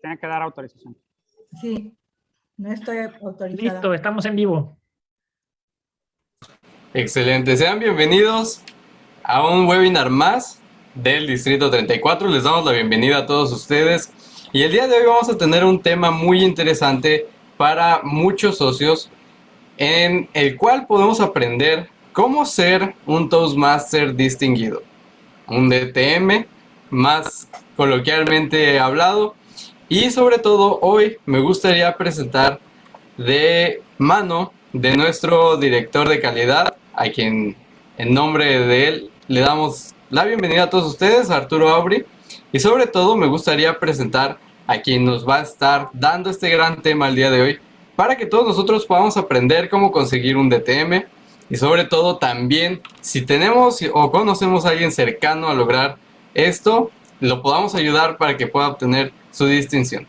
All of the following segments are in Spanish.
tiene que dar autorización. Sí, no estoy autorizada. Listo, estamos en vivo. Excelente, sean bienvenidos a un webinar más del Distrito 34. Les damos la bienvenida a todos ustedes. Y el día de hoy vamos a tener un tema muy interesante para muchos socios en el cual podemos aprender cómo ser un Toastmaster distinguido. Un DTM, más coloquialmente hablado. Y sobre todo hoy me gustaría presentar de mano de nuestro director de calidad, a quien en nombre de él le damos la bienvenida a todos ustedes, Arturo Aubry. Y sobre todo me gustaría presentar a quien nos va a estar dando este gran tema el día de hoy, para que todos nosotros podamos aprender cómo conseguir un DTM y sobre todo también si tenemos o conocemos a alguien cercano a lograr esto, lo podamos ayudar para que pueda obtener su distinción.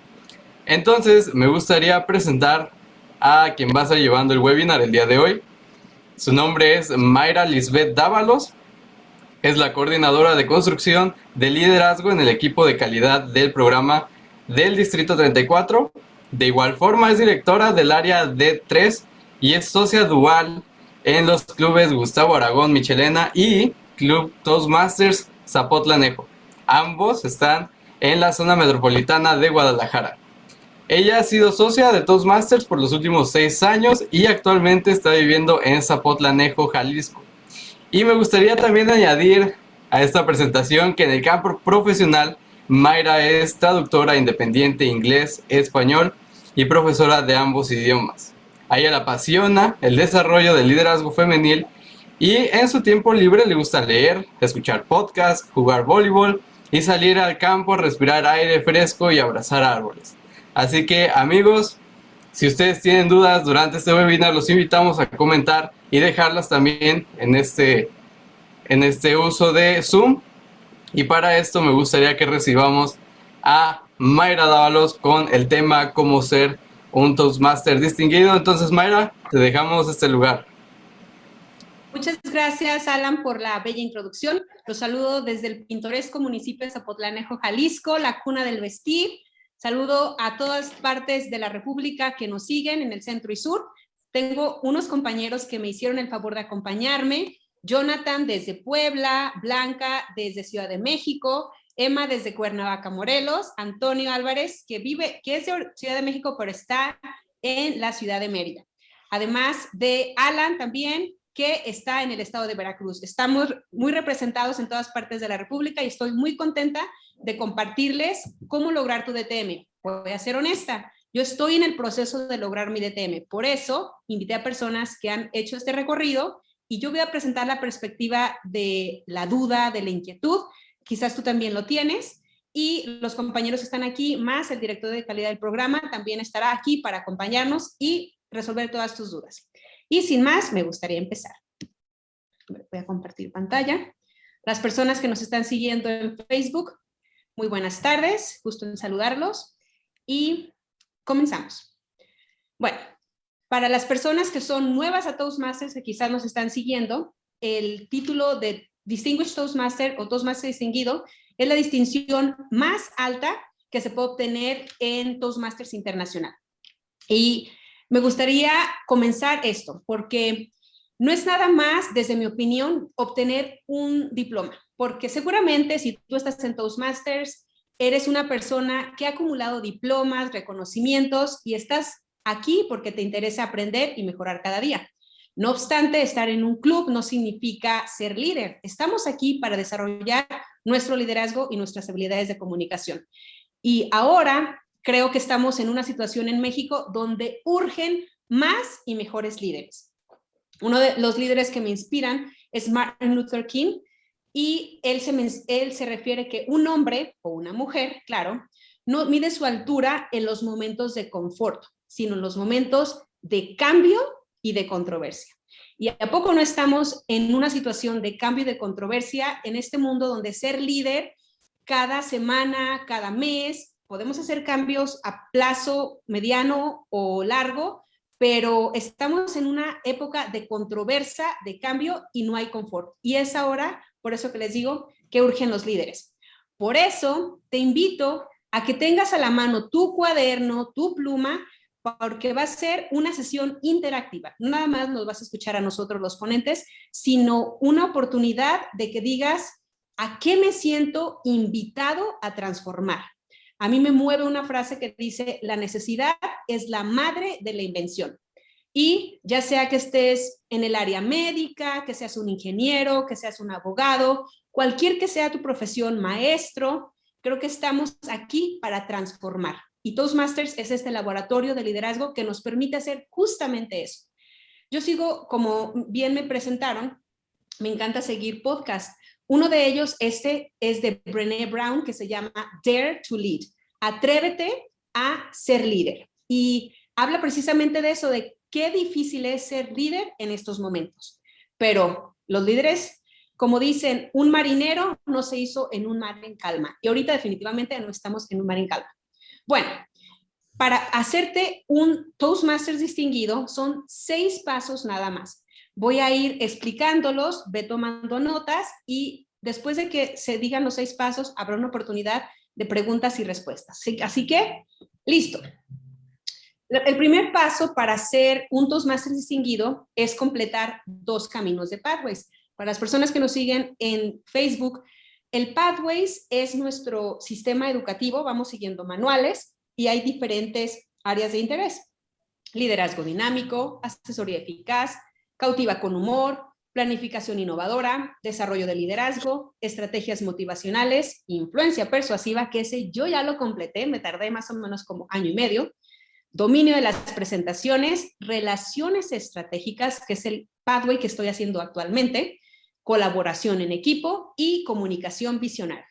Entonces me gustaría presentar a quien va a estar llevando el webinar el día de hoy. Su nombre es Mayra Lisbeth Dávalos. Es la coordinadora de construcción de liderazgo en el equipo de calidad del programa del Distrito 34. De igual forma es directora del área D3 y es socia dual en los clubes Gustavo Aragón Michelena y Club Toastmasters Zapotlanejo. Ambos están en la zona metropolitana de Guadalajara. Ella ha sido socia de Toastmasters por los últimos seis años y actualmente está viviendo en Zapotlanejo, Jalisco. Y me gustaría también añadir a esta presentación que en el campo profesional Mayra es traductora independiente inglés-español y profesora de ambos idiomas. A ella le apasiona el desarrollo del liderazgo femenil y en su tiempo libre le gusta leer, escuchar podcasts, jugar voleibol y salir al campo, respirar aire fresco y abrazar árboles. Así que amigos, si ustedes tienen dudas durante este webinar, los invitamos a comentar y dejarlas también en este, en este uso de Zoom. Y para esto me gustaría que recibamos a Mayra Dávalos con el tema cómo ser un Toastmaster distinguido. Entonces Mayra, te dejamos este lugar. Muchas gracias, Alan, por la bella introducción. Los saludo desde el pintoresco municipio de Zapotlanejo, Jalisco, la cuna del vestir. Saludo a todas partes de la República que nos siguen en el centro y sur. Tengo unos compañeros que me hicieron el favor de acompañarme. Jonathan desde Puebla, Blanca desde Ciudad de México, Emma desde Cuernavaca, Morelos, Antonio Álvarez, que vive, que es de Ciudad de México, pero está en la ciudad de Mérida. Además de Alan también, que está en el estado de Veracruz. Estamos muy representados en todas partes de la República y estoy muy contenta de compartirles cómo lograr tu DTM. Voy a ser honesta, yo estoy en el proceso de lograr mi DTM. Por eso, invité a personas que han hecho este recorrido y yo voy a presentar la perspectiva de la duda, de la inquietud. Quizás tú también lo tienes. Y los compañeros están aquí, más el director de calidad del programa, también estará aquí para acompañarnos y resolver todas tus dudas. Y sin más, me gustaría empezar. Voy a compartir pantalla. Las personas que nos están siguiendo en Facebook, muy buenas tardes, gusto en saludarlos. Y comenzamos. Bueno, para las personas que son nuevas a Toastmasters, que quizás nos están siguiendo, el título de Distinguished Toastmaster o Toastmaster Distinguido es la distinción más alta que se puede obtener en Toastmasters Internacional. Y me gustaría comenzar esto, porque no es nada más, desde mi opinión, obtener un diploma, porque seguramente si tú estás en Toastmasters, eres una persona que ha acumulado diplomas, reconocimientos y estás aquí porque te interesa aprender y mejorar cada día. No obstante, estar en un club no significa ser líder. Estamos aquí para desarrollar nuestro liderazgo y nuestras habilidades de comunicación. Y ahora creo que estamos en una situación en México donde urgen más y mejores líderes. Uno de los líderes que me inspiran es Martin Luther King y él se, él se refiere que un hombre o una mujer, claro, no mide su altura en los momentos de confort, sino en los momentos de cambio y de controversia. ¿Y a poco no estamos en una situación de cambio y de controversia en este mundo donde ser líder cada semana, cada mes, podemos hacer cambios a plazo mediano o largo, pero estamos en una época de controversia, de cambio y no hay confort. Y es ahora, por eso que les digo, que urgen los líderes. Por eso te invito a que tengas a la mano tu cuaderno, tu pluma, porque va a ser una sesión interactiva. Nada más nos vas a escuchar a nosotros los ponentes, sino una oportunidad de que digas a qué me siento invitado a transformar. A mí me mueve una frase que dice, la necesidad es la madre de la invención. Y ya sea que estés en el área médica, que seas un ingeniero, que seas un abogado, cualquier que sea tu profesión, maestro, creo que estamos aquí para transformar. Y Toastmasters es este laboratorio de liderazgo que nos permite hacer justamente eso. Yo sigo, como bien me presentaron, me encanta seguir podcasts. Uno de ellos, este, es de Brené Brown, que se llama Dare to Lead. Atrévete a ser líder. Y habla precisamente de eso, de qué difícil es ser líder en estos momentos. Pero los líderes, como dicen, un marinero no se hizo en un mar en calma. Y ahorita definitivamente no estamos en un mar en calma. Bueno, para hacerte un Toastmasters distinguido son seis pasos nada más. Voy a ir explicándolos, ve tomando notas y después de que se digan los seis pasos habrá una oportunidad de preguntas y respuestas. Así que, listo. El primer paso para hacer un Toastmasters distinguido es completar dos caminos de Pathways. Para las personas que nos siguen en Facebook, el Pathways es nuestro sistema educativo, vamos siguiendo manuales y hay diferentes áreas de interés. Liderazgo dinámico, asesoría eficaz, cautiva con humor, planificación innovadora, desarrollo de liderazgo, estrategias motivacionales, influencia persuasiva, que ese yo ya lo completé, me tardé más o menos como año y medio, dominio de las presentaciones, relaciones estratégicas, que es el pathway que estoy haciendo actualmente, colaboración en equipo y comunicación visionaria.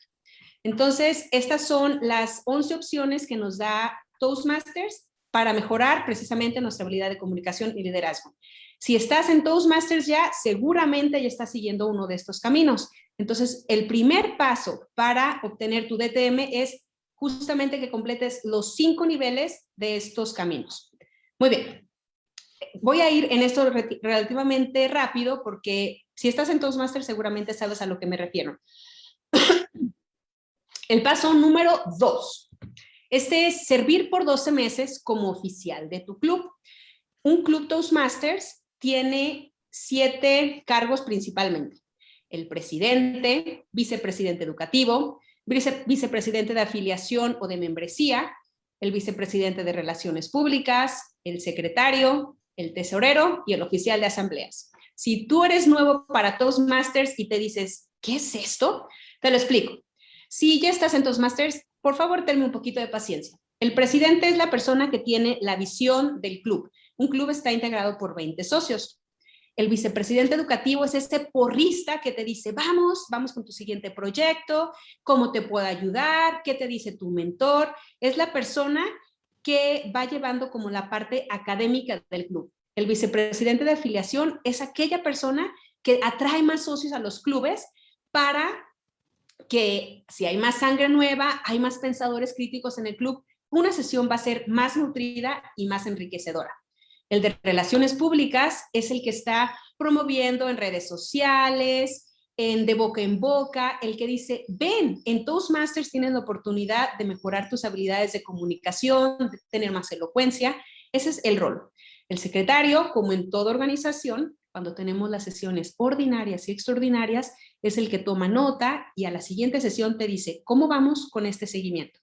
Entonces, estas son las 11 opciones que nos da Toastmasters para mejorar precisamente nuestra habilidad de comunicación y liderazgo. Si estás en Toastmasters ya, seguramente ya estás siguiendo uno de estos caminos. Entonces, el primer paso para obtener tu DTM es justamente que completes los cinco niveles de estos caminos. Muy bien. Voy a ir en esto relativamente rápido porque si estás en Toastmasters seguramente sabes a lo que me refiero. El paso número dos. Este es servir por 12 meses como oficial de tu club. Un club Toastmasters tiene siete cargos principalmente. El presidente, vicepresidente educativo, vicepresidente de afiliación o de membresía, el vicepresidente de relaciones públicas, el secretario, el tesorero y el oficial de asambleas. Si tú eres nuevo para Toastmasters y te dices, ¿qué es esto? Te lo explico. Si ya estás en Toastmasters, por favor, tenme un poquito de paciencia. El presidente es la persona que tiene la visión del club. Un club está integrado por 20 socios. El vicepresidente educativo es este porrista que te dice, vamos, vamos con tu siguiente proyecto, cómo te puedo ayudar, qué te dice tu mentor. Es la persona que va llevando como la parte académica del club. El vicepresidente de afiliación es aquella persona que atrae más socios a los clubes para que si hay más sangre nueva, hay más pensadores críticos en el club, una sesión va a ser más nutrida y más enriquecedora. El de relaciones públicas es el que está promoviendo en redes sociales, en de boca en boca, el que dice, ven, en Toastmasters tienes la oportunidad de mejorar tus habilidades de comunicación, de tener más elocuencia. Ese es el rol. El secretario, como en toda organización, cuando tenemos las sesiones ordinarias y extraordinarias, es el que toma nota y a la siguiente sesión te dice, ¿cómo vamos con este seguimiento?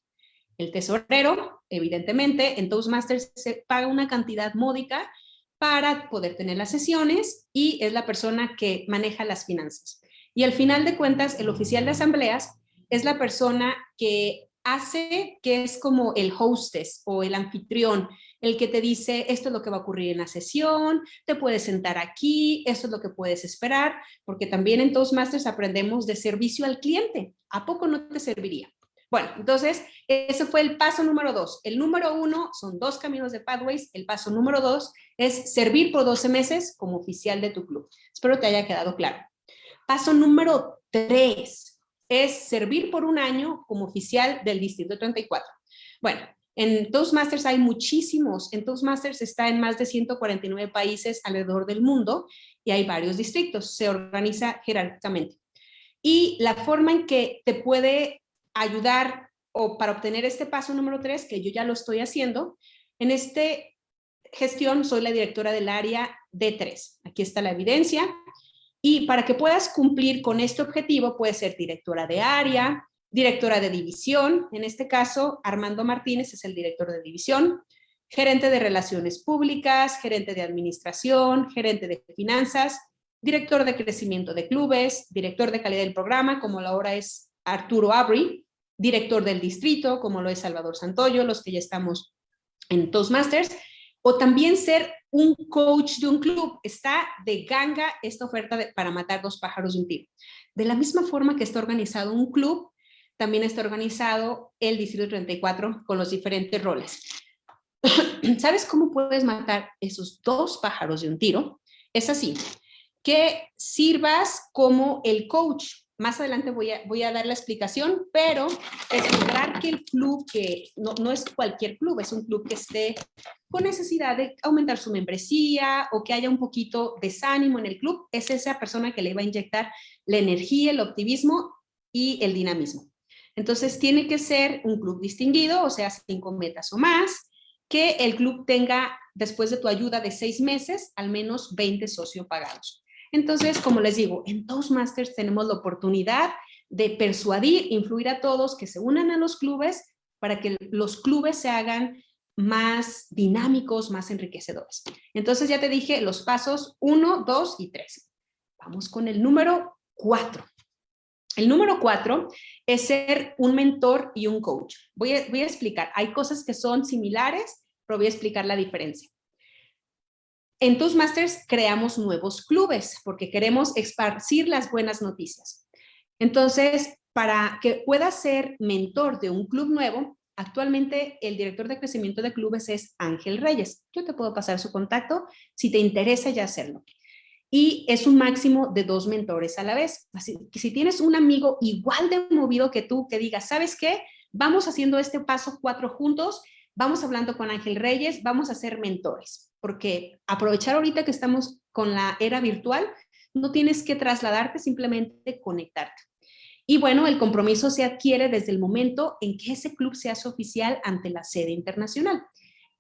El tesorero, evidentemente, en Toastmasters se paga una cantidad módica para poder tener las sesiones y es la persona que maneja las finanzas. Y al final de cuentas, el oficial de asambleas es la persona que hace, que es como el hostess o el anfitrión, el que te dice esto es lo que va a ocurrir en la sesión, te puedes sentar aquí, esto es lo que puedes esperar, porque también en Toastmasters aprendemos de servicio al cliente. ¿A poco no te serviría? Bueno, entonces, ese fue el paso número dos. El número uno son dos caminos de Pathways. El paso número dos es servir por 12 meses como oficial de tu club. Espero te haya quedado claro. Paso número tres es servir por un año como oficial del Distrito 34. Bueno, en Toastmasters hay muchísimos. En Toastmasters está en más de 149 países alrededor del mundo y hay varios distritos. Se organiza jerárquicamente. Y la forma en que te puede ayudar o para obtener este paso número tres, que yo ya lo estoy haciendo, en este gestión soy la directora del área D3. Aquí está la evidencia. Y para que puedas cumplir con este objetivo, puedes ser directora de área, directora de división, en este caso Armando Martínez es el director de división, gerente de relaciones públicas, gerente de administración, gerente de finanzas, director de crecimiento de clubes, director de calidad del programa, como ahora es Arturo Abri, director del distrito, como lo es Salvador Santoyo, los que ya estamos en Toastmasters, o también ser un coach de un club. Está de ganga esta oferta para matar dos pájaros de un tiro. De la misma forma que está organizado un club, también está organizado el Distrito 34 con los diferentes roles. ¿Sabes cómo puedes matar esos dos pájaros de un tiro? Es así, que sirvas como el coach. Más adelante voy a, voy a dar la explicación, pero es lograr que el club, que no, no es cualquier club, es un club que esté con necesidad de aumentar su membresía o que haya un poquito desánimo en el club, es esa persona que le va a inyectar la energía, el optimismo y el dinamismo. Entonces tiene que ser un club distinguido, o sea, cinco metas o más, que el club tenga, después de tu ayuda de seis meses, al menos 20 socios pagados. Entonces, como les digo, en Toastmasters tenemos la oportunidad de persuadir, influir a todos que se unan a los clubes para que los clubes se hagan más dinámicos, más enriquecedores. Entonces ya te dije los pasos 1, 2 y 3. Vamos con el número 4. El número cuatro es ser un mentor y un coach. Voy a, voy a explicar, hay cosas que son similares, pero voy a explicar la diferencia. En Toastmasters creamos nuevos clubes porque queremos esparcir las buenas noticias. Entonces, para que puedas ser mentor de un club nuevo, actualmente el director de crecimiento de clubes es Ángel Reyes. Yo te puedo pasar su contacto si te interesa ya hacerlo y es un máximo de dos mentores a la vez. Así que si tienes un amigo igual de movido que tú, que diga, ¿sabes qué? Vamos haciendo este paso cuatro juntos, vamos hablando con Ángel Reyes, vamos a ser mentores, porque aprovechar ahorita que estamos con la era virtual, no tienes que trasladarte, simplemente conectarte. Y bueno, el compromiso se adquiere desde el momento en que ese club se hace oficial ante la sede internacional.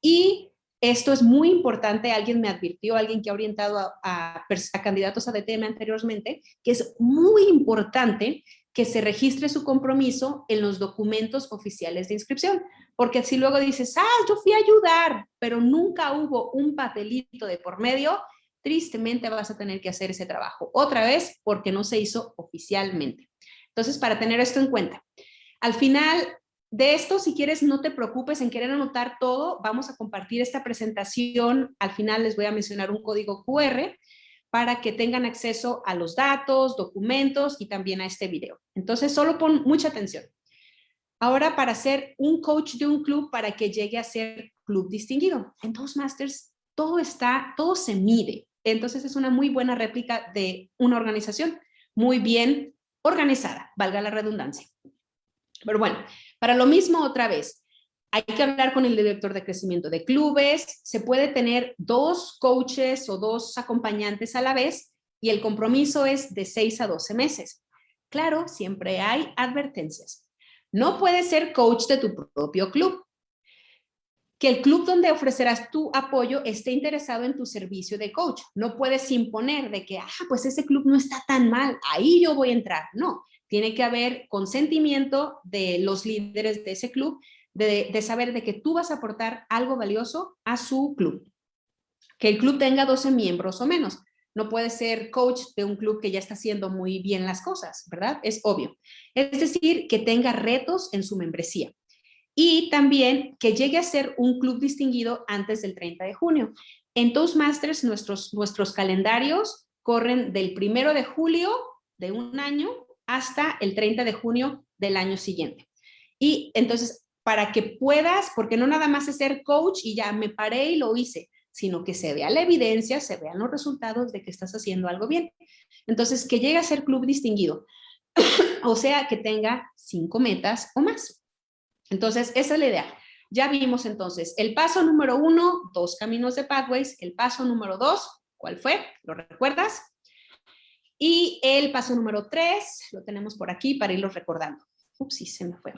Y esto es muy importante, alguien me advirtió, alguien que ha orientado a, candidatos a DTM anteriormente, que es muy importante que se registre su compromiso en los documentos oficiales de inscripción, porque si luego dices, ah, yo fui a ayudar, pero nunca hubo un papelito de por medio, tristemente vas a tener que hacer ese trabajo otra vez porque no se hizo oficialmente. Entonces, para tener esto en cuenta, al final de esto, si quieres, no te preocupes en querer anotar todo. Vamos a compartir esta presentación. Al final les voy a mencionar un código QR para que tengan acceso a los datos, documentos y también a este video. Entonces, solo pon mucha atención. Ahora, para ser un coach de un club, para que llegue a ser club distinguido. En Toastmasters, todo está, todo se mide. Entonces, es una muy buena réplica de una organización muy bien organizada, valga la redundancia. Pero bueno, para lo mismo otra vez, hay que hablar con el director de crecimiento de clubes, se puede tener dos coaches o dos acompañantes a la vez y el compromiso es de 6 a 12 meses. Claro, siempre hay advertencias. No puedes ser coach de tu propio club. Que el club donde ofrecerás tu apoyo esté interesado en tu servicio de coach. No puedes imponer de que, ah, pues ese club no está tan mal, ahí yo voy a entrar. No, tiene que haber consentimiento de los líderes de ese club, de, saber de que tú vas a aportar algo valioso a su club. Que el club tenga 12 miembros o menos. No puede ser coach de un club que ya está haciendo muy bien las cosas, ¿verdad? Es obvio. Es decir, que tenga retos en su membresía. Y también que llegue a ser un club distinguido antes del 30 de junio. En Toastmasters, nuestros, nuestros calendarios corren del primero de julio de un año hasta el 30 de junio del año siguiente. Y entonces, para que puedas, porque no nada más es ser coach y ya me paré y lo hice, sino que se vea la evidencia, se vean los resultados de que estás haciendo algo bien. Entonces, que llegue a ser club distinguido, o sea, que tenga cinco metas o más. Entonces, esa es la idea. Ya vimos entonces el paso número uno, dos caminos de Pathways. El paso número dos, ¿cuál fue? ¿Lo recuerdas? Y el paso número tres, lo tenemos por aquí para irlo recordando. Ups, sí, se me fue.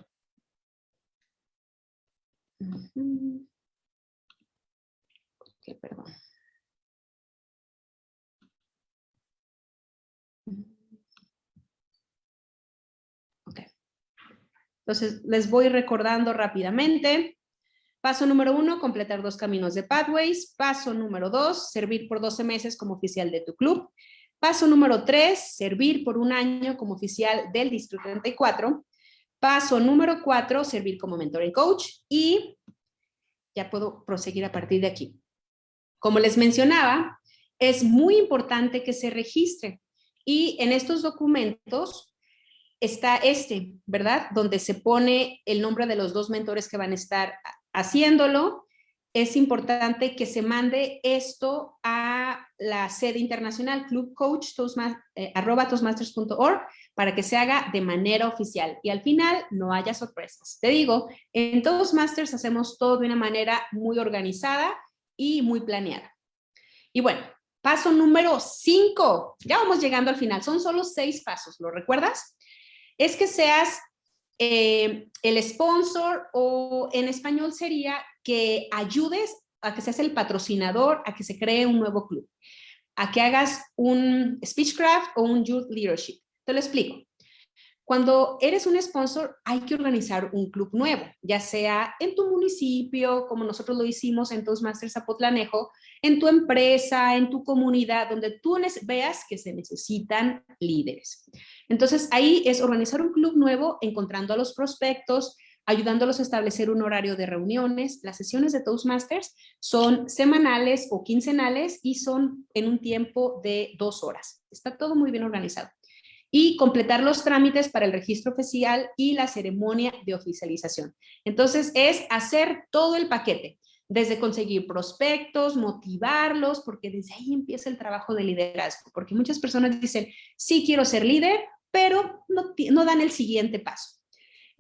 Ujú. Ok, perdón. Ok. Entonces, les voy recordando rápidamente. Paso número uno, completar dos caminos de Pathways. Paso número dos, servir por 12 meses como oficial de tu club. Paso número tres, servir por un año como oficial del Distrito 34. Paso número cuatro, servir como mentor y coach. Y ya puedo proseguir a partir de aquí. Como les mencionaba, es muy importante que se registre. Y en estos documentos está este, ¿verdad? Donde se pone el nombre de los dos mentores que van a estar haciéndolo. Es importante que se mande esto a la sede internacional Club Coach eh, para que se haga de manera oficial y al final no haya sorpresas. Te digo, en Toastmasters hacemos todo de una manera muy organizada y muy planeada. Y bueno, paso número 5, ya vamos llegando al final, son solo seis pasos, ¿lo recuerdas? Es que seas eh, el sponsor o en español sería que ayudes a que seas el patrocinador, a que se cree un nuevo club, a que hagas un Speechcraft o un Youth Leadership. Te lo explico. Cuando eres un sponsor, hay que organizar un club nuevo, ya sea en tu municipio, como nosotros lo hicimos en Toastmasters Zapotlanejo, en tu empresa, en tu comunidad, donde tú veas que se necesitan líderes. Entonces, ahí es organizar un club nuevo, encontrando a los prospectos, ayudándolos a establecer un horario de reuniones. Las sesiones de Toastmasters son semanales o quincenales y son en un tiempo de dos horas. Está todo muy bien organizado y completar los trámites para el registro oficial y la ceremonia de oficialización. Entonces es hacer todo el paquete, desde conseguir prospectos, motivarlos, porque desde ahí empieza el trabajo de liderazgo, porque muchas personas dicen, sí quiero ser líder, pero no, no dan el siguiente paso.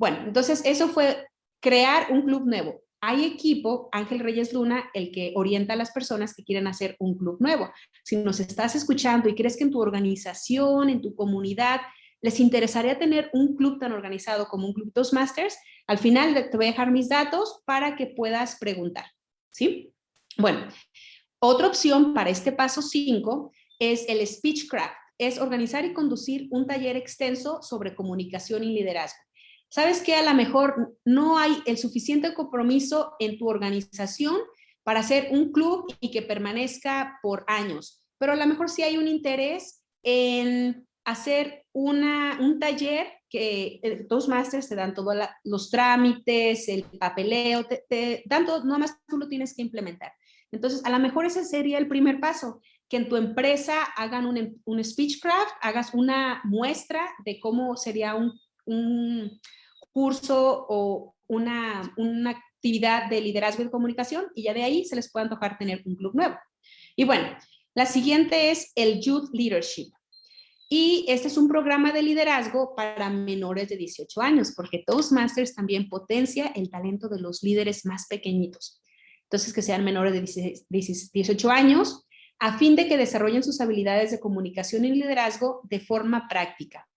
Bueno, entonces eso fue crear un club nuevo hay equipo, Ángel Reyes Luna, el que orienta a las personas que quieren hacer un club nuevo. Si nos estás escuchando y crees que en tu organización, en tu comunidad, les interesaría tener un club tan organizado como un club Toastmasters, al final te voy a dejar mis datos para que puedas preguntar. ¿Sí? Bueno, otra opción para este paso 5 es el Speechcraft. Es organizar y conducir un taller extenso sobre comunicación y liderazgo. ¿Sabes que A lo mejor no hay el suficiente compromiso en tu organización para hacer un club y que permanezca por años, pero a lo mejor sí hay un interés en hacer una, un taller que eh, dos másteres te dan todos los trámites, el papeleo, te, dan todo, más tú lo tienes que implementar. Entonces, a lo mejor ese sería el primer paso, que en tu empresa hagan un, un speechcraft, hagas una muestra de cómo sería un, curso o una, una actividad de liderazgo y comunicación y ya de ahí se les puede antojar tener un club nuevo. Y bueno, la siguiente es el Youth Leadership. Y este es un programa de liderazgo para menores de 18 años, porque Toastmasters también potencia el talento de los líderes más pequeñitos. Entonces, que sean menores de 18 años, a fin de que desarrollen sus habilidades de comunicación y liderazgo de forma práctica.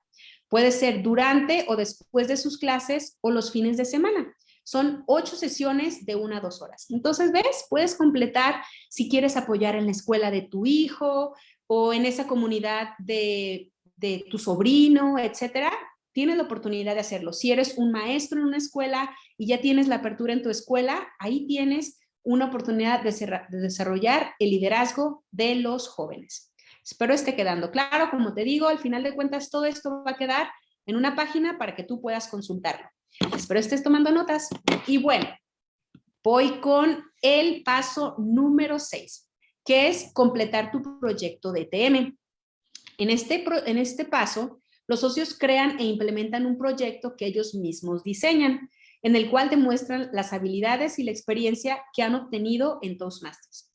Puede ser durante o después de sus clases o los fines de semana. Son ocho sesiones de una a dos horas. Entonces, ¿ves? Puedes completar si quieres apoyar en la escuela de tu hijo o en esa comunidad de, de tu sobrino, etcétera. Tienes la oportunidad de hacerlo. Si eres un maestro en una escuela y ya tienes la apertura en tu escuela, ahí tienes una oportunidad de desarrollar el liderazgo de los jóvenes. Espero esté quedando claro. Como te digo, al final de cuentas todo esto va a quedar en una página para que tú puedas consultarlo. Espero estés tomando notas. Y bueno, voy con el paso número 6, que es completar tu proyecto de TM. En este, en este paso, los socios crean e implementan un proyecto que ellos mismos diseñan, en el cual demuestran las habilidades y la experiencia que han obtenido en Toastmasters.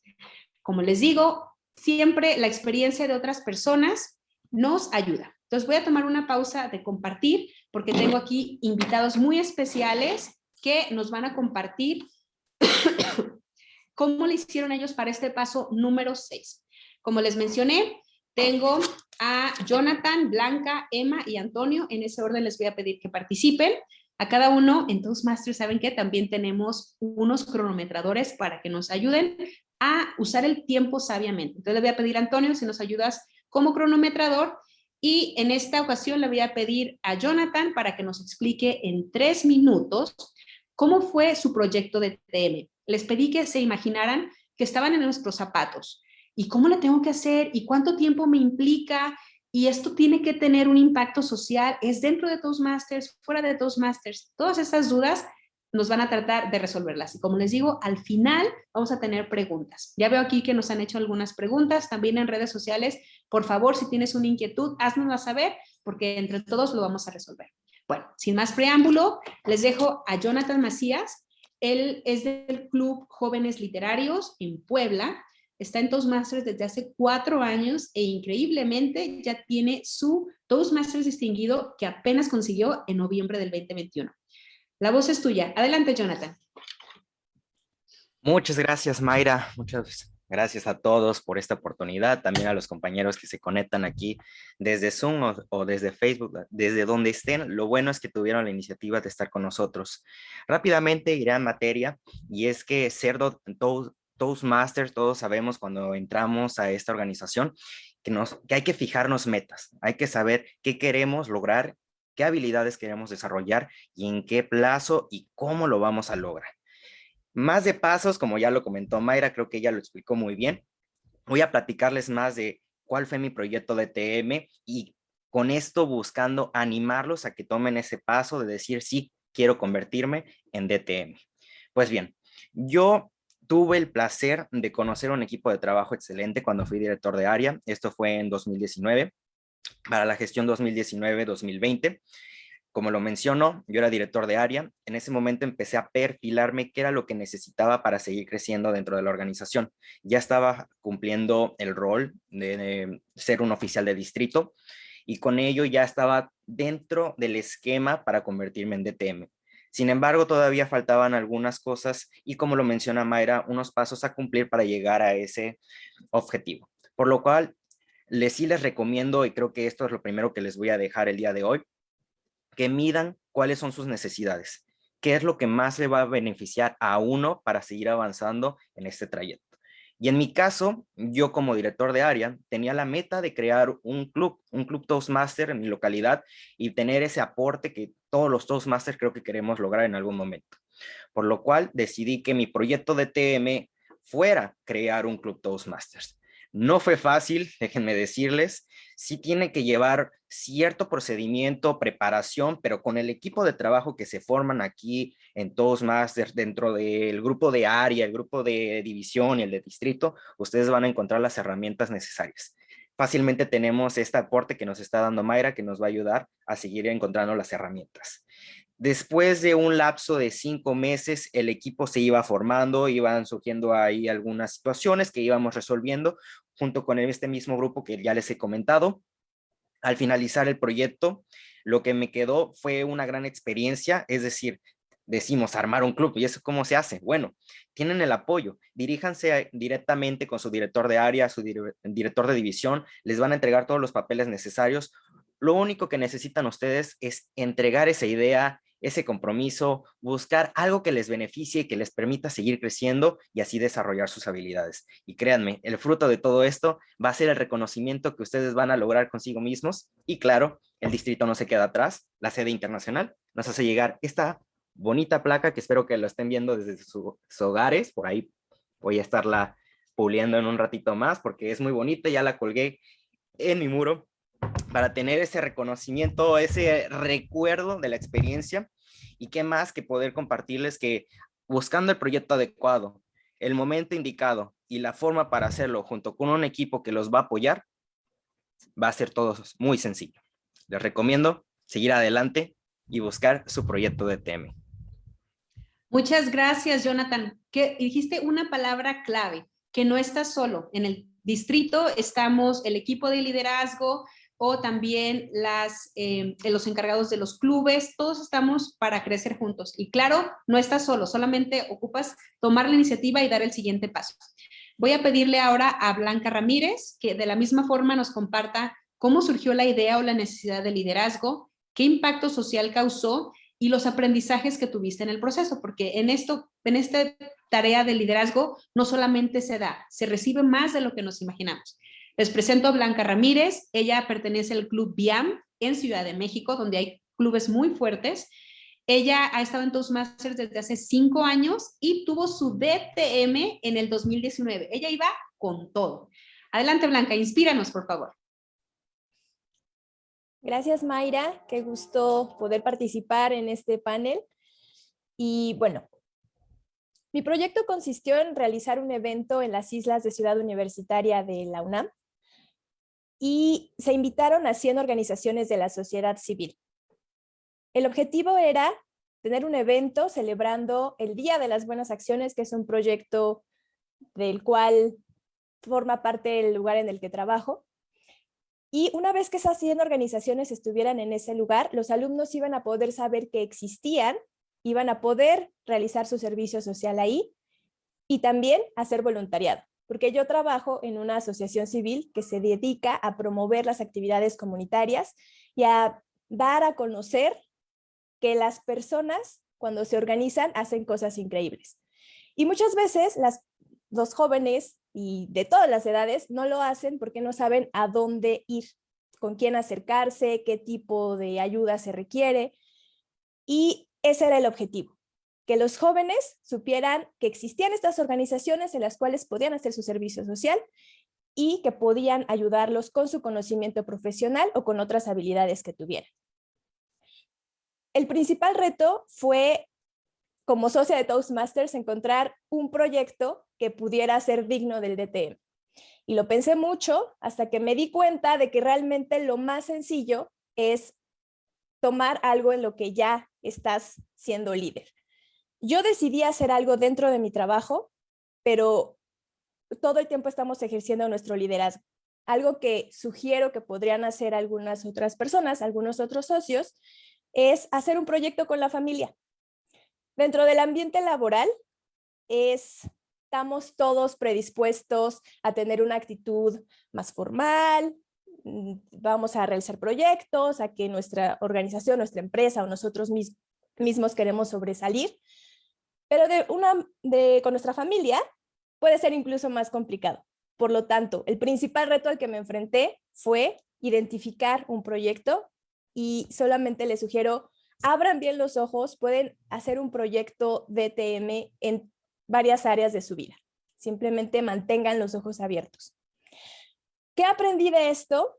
Como les digo, siempre la experiencia de otras personas nos ayuda. Entonces voy a tomar una pausa de compartir porque tengo aquí invitados muy especiales que nos van a compartir cómo le hicieron ellos para este paso número 6. Como les mencioné, tengo a Jonathan, Blanca, Emma y Antonio. En ese orden les voy a pedir que participen. A cada uno en Toastmasters, ¿saben qué? También tenemos unos cronometradores para que nos ayuden a usar el tiempo sabiamente. Entonces le voy a pedir a Antonio si nos ayudas como cronometrador y en esta ocasión le voy a pedir a Jonathan para que nos explique en tres minutos cómo fue su proyecto de TM. Les pedí que se imaginaran que estaban en nuestros zapatos y cómo le tengo que hacer y cuánto tiempo me implica y esto tiene que tener un impacto social, es dentro de Toastmasters, fuera de Toastmasters. Todas estas dudas nos van a tratar de resolverlas. Y como les digo, al final vamos a tener preguntas. Ya veo aquí que nos han hecho algunas preguntas, también en redes sociales. Por favor, si tienes una inquietud, haznosla saber, porque entre todos lo vamos a resolver. Bueno, sin más preámbulo, les dejo a Jonathan Macías. Él es del Club Jóvenes Literarios en Puebla. Está en Toastmasters desde hace cuatro años e increíblemente ya tiene su Toastmasters distinguido que apenas consiguió en noviembre del 2021. La voz es tuya. Adelante, Jonathan. Muchas gracias, Mayra. Muchas gracias a todos por esta oportunidad. También a los compañeros que se conectan aquí desde Zoom o, desde Facebook, desde donde estén. Lo bueno es que tuvieron la iniciativa de estar con nosotros. Rápidamente iré a materia y es que ser Toastmasters, todos sabemos cuando entramos a esta organización que, nos, que hay que fijarnos metas. Hay que saber qué queremos lograr qué habilidades queremos desarrollar y en qué plazo y cómo lo vamos a lograr. Más de pasos, como ya lo comentó Mayra, creo que ella lo explicó muy bien. Voy a platicarles más de cuál fue mi proyecto de TM y con esto buscando animarlos a que tomen ese paso de decir, sí, quiero convertirme en DTM. Pues bien, yo tuve el placer de conocer un equipo de trabajo excelente cuando fui director de área. Esto fue en 2019 para la gestión 2019-2020. Como lo mencionó, yo era director de área. En ese momento empecé a perfilarme qué era lo que necesitaba para seguir creciendo dentro de la organización. Ya estaba cumpliendo el rol de, ser un oficial de distrito y con ello ya estaba dentro del esquema para convertirme en DTM. Sin embargo, todavía faltaban algunas cosas y como lo menciona Mayra, unos pasos a cumplir para llegar a ese objetivo. Por lo cual les sí les recomiendo, y creo que esto es lo primero que les voy a dejar el día de hoy, que midan cuáles son sus necesidades, qué es lo que más le va a beneficiar a uno para seguir avanzando en este trayecto. Y en mi caso, yo como director de área, tenía la meta de crear un club, un club Toastmaster en mi localidad y tener ese aporte que todos los Toastmasters creo que queremos lograr en algún momento. Por lo cual decidí que mi proyecto de TM fuera crear un club Toastmasters. No fue fácil, déjenme decirles, sí tiene que llevar cierto procedimiento, preparación, pero con el equipo de trabajo que se forman aquí en Toastmasters, dentro del grupo de área, el grupo de división y el de distrito, ustedes van a encontrar las herramientas necesarias. Fácilmente tenemos este aporte que nos está dando Mayra, que nos va a ayudar a seguir encontrando las herramientas. Después de un lapso de cinco meses, el equipo se iba formando, iban surgiendo ahí algunas situaciones que íbamos resolviendo junto con este mismo grupo que ya les he comentado. Al finalizar el proyecto, lo que me quedó fue una gran experiencia, es decir, decimos armar un club, ¿y eso cómo se hace? Bueno, tienen el apoyo, diríjanse directamente con su director de área, su director de división, les van a entregar todos los papeles necesarios. Lo único que necesitan ustedes es entregar esa idea, ese compromiso, buscar algo que les beneficie, que les permita seguir creciendo y así desarrollar sus habilidades. Y créanme, el fruto de todo esto va a ser el reconocimiento que ustedes van a lograr consigo mismos y claro, el distrito no se queda atrás, la sede internacional nos hace llegar esta bonita placa que espero que lo estén viendo desde sus hogares, por ahí voy a estarla puliendo en un ratito más porque es muy bonita, ya la colgué en mi muro para tener ese reconocimiento, ese recuerdo de la experiencia y qué más que poder compartirles que buscando el proyecto adecuado, el momento indicado y la forma para hacerlo junto con un equipo que los va a apoyar, va a ser todo muy sencillo. Les recomiendo seguir adelante y buscar su proyecto de TM. Muchas gracias, Jonathan. Que dijiste una palabra clave, que no estás solo. En el distrito estamos el equipo de liderazgo, o también las, eh, los encargados de los clubes, todos estamos para crecer juntos. Y claro, no estás solo, solamente ocupas tomar la iniciativa y dar el siguiente paso. Voy a pedirle ahora a Blanca Ramírez que de la misma forma nos comparta cómo surgió la idea o la necesidad de liderazgo, qué impacto social causó y los aprendizajes que tuviste en el proceso, porque en esto, en esta tarea de liderazgo no solamente se da, se recibe más de lo que nos imaginamos. Les presento a Blanca Ramírez, ella pertenece al Club BIAM en Ciudad de México, donde hay clubes muy fuertes. Ella ha estado en Toastmasters desde hace cinco años y tuvo su DTM en el 2019. Ella iba con todo. Adelante, Blanca, inspíranos, por favor. Gracias, Mayra. Qué gusto poder participar en este panel. Y bueno, mi proyecto consistió en realizar un evento en las islas de Ciudad Universitaria de la UNAM y se invitaron a 100 organizaciones de la sociedad civil. El objetivo era tener un evento celebrando el Día de las Buenas Acciones, que es un proyecto del cual forma parte el lugar en el que trabajo, y una vez que esas 100 organizaciones estuvieran en ese lugar, los alumnos iban a poder saber que existían, iban a poder realizar su servicio social ahí y también hacer voluntariado. Porque yo trabajo en una asociación civil que se dedica a promover las actividades comunitarias y a dar a conocer que las personas cuando se organizan hacen cosas increíbles. Y muchas veces los jóvenes y de todas las edades no lo hacen porque no saben a dónde ir, con quién acercarse, qué tipo de ayuda se requiere. Y ese era el objetivo, que los jóvenes supieran que existían estas organizaciones en las cuales podían hacer su servicio social y que podían ayudarlos con su conocimiento profesional o con otras habilidades que tuvieran. El principal reto fue como socia de Toastmasters, encontrar un proyecto que pudiera ser digno del DTM. Y lo pensé mucho hasta que me di cuenta de que realmente lo más sencillo es tomar algo en lo que ya estás siendo líder. Yo decidí hacer algo dentro de mi trabajo, pero todo el tiempo estamos ejerciendo nuestro liderazgo. Algo que sugiero que podrían hacer algunas otras personas, algunos otros socios, es hacer un proyecto con la familia. Dentro del ambiente laboral, estamos todos predispuestos a tener una actitud más formal, mm, vamos a realizar proyectos, a que nuestra organización, nuestra empresa o nosotros mismos queremos sobresalir, pero con nuestra familia puede ser incluso más complicado. Por lo tanto, el principal reto al que me enfrenté fue identificar un proyecto y solamente les sugiero abran bien los ojos, pueden hacer un proyecto DTM en varias áreas de su vida. Simplemente mantengan los ojos abiertos. ¿Qué aprendí de esto?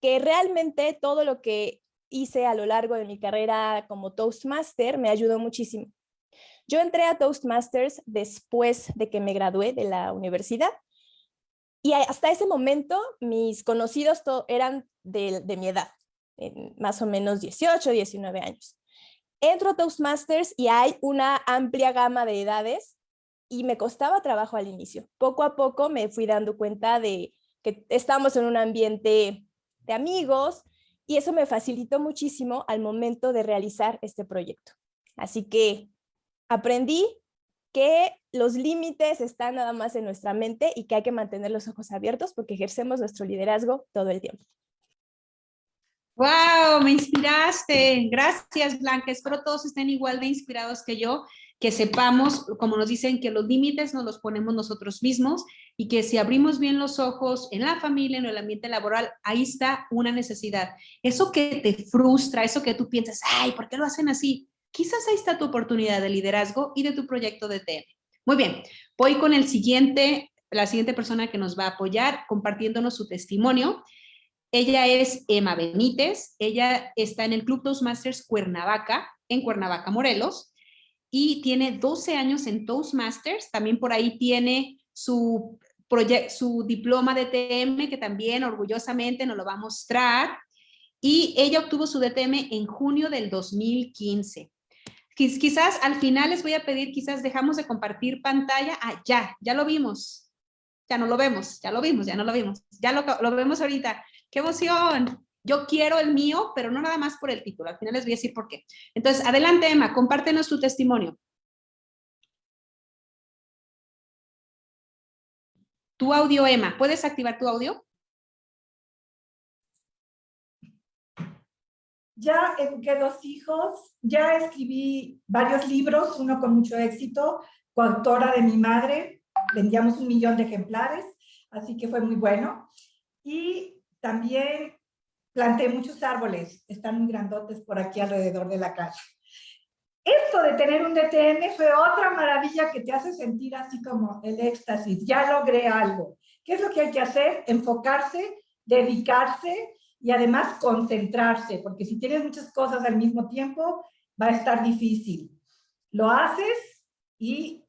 Que realmente todo lo que hice a lo largo de mi carrera como Toastmaster me ayudó muchísimo. Yo entré a Toastmasters después de que me gradué de la universidad y hasta ese momento mis conocidos eran de, mi edad más o menos 18, 19 años. Entro a Toastmasters y hay una amplia gama de edades y me costaba trabajo al inicio. Poco a poco me fui dando cuenta de que estamos en un ambiente de amigos y eso me facilitó muchísimo al momento de realizar este proyecto. Así que aprendí que los límites están nada más en nuestra mente y que hay que mantener los ojos abiertos porque ejercemos nuestro liderazgo todo el tiempo. ¡Wow! Me inspiraste. Gracias, Blanca. Espero todos estén igual de inspirados que yo, que sepamos, como nos dicen, que los límites nos los ponemos nosotros mismos y que si abrimos bien los ojos en la familia, en el ambiente laboral, ahí está una necesidad. Eso que te frustra, eso que tú piensas, ay, ¿por qué lo hacen así? Quizás ahí está tu oportunidad de liderazgo y de tu proyecto de TM. Muy bien, voy con el siguiente, la siguiente persona que nos va a apoyar compartiéndonos su testimonio. Ella es Emma Benítez, ella está en el Club Toastmasters Cuernavaca, en Cuernavaca, Morelos, y tiene 12 años en Toastmasters, también por ahí tiene su, su diploma de TM, que también orgullosamente nos lo va a mostrar, y ella obtuvo su DTM en junio del 2015. Quizás al final les voy a pedir, quizás dejamos de compartir pantalla. Ah, ya, ya lo vimos. Ya no lo vemos, ya lo vimos, ya no lo vimos. Ya lo, lo vemos ahorita. ¡Qué emoción! Yo quiero el mío, pero no nada más por el título. Al final les voy a decir por qué. Entonces, adelante, Emma, compártenos tu testimonio. Tu audio, Emma. ¿Puedes activar tu audio? Ya eduqué dos hijos, ya escribí varios libros, uno con mucho éxito, coautora de mi madre, vendíamos un millón de ejemplares, así que fue muy bueno. Y también planté muchos árboles, están muy grandotes por aquí alrededor de la casa. Esto de tener un DTM fue otra maravilla que te hace sentir así como el éxtasis, ya logré algo. ¿Qué es lo que hay que hacer? Enfocarse, dedicarse y además concentrarse, porque si tienes muchas cosas al mismo tiempo, va a estar difícil. Lo haces y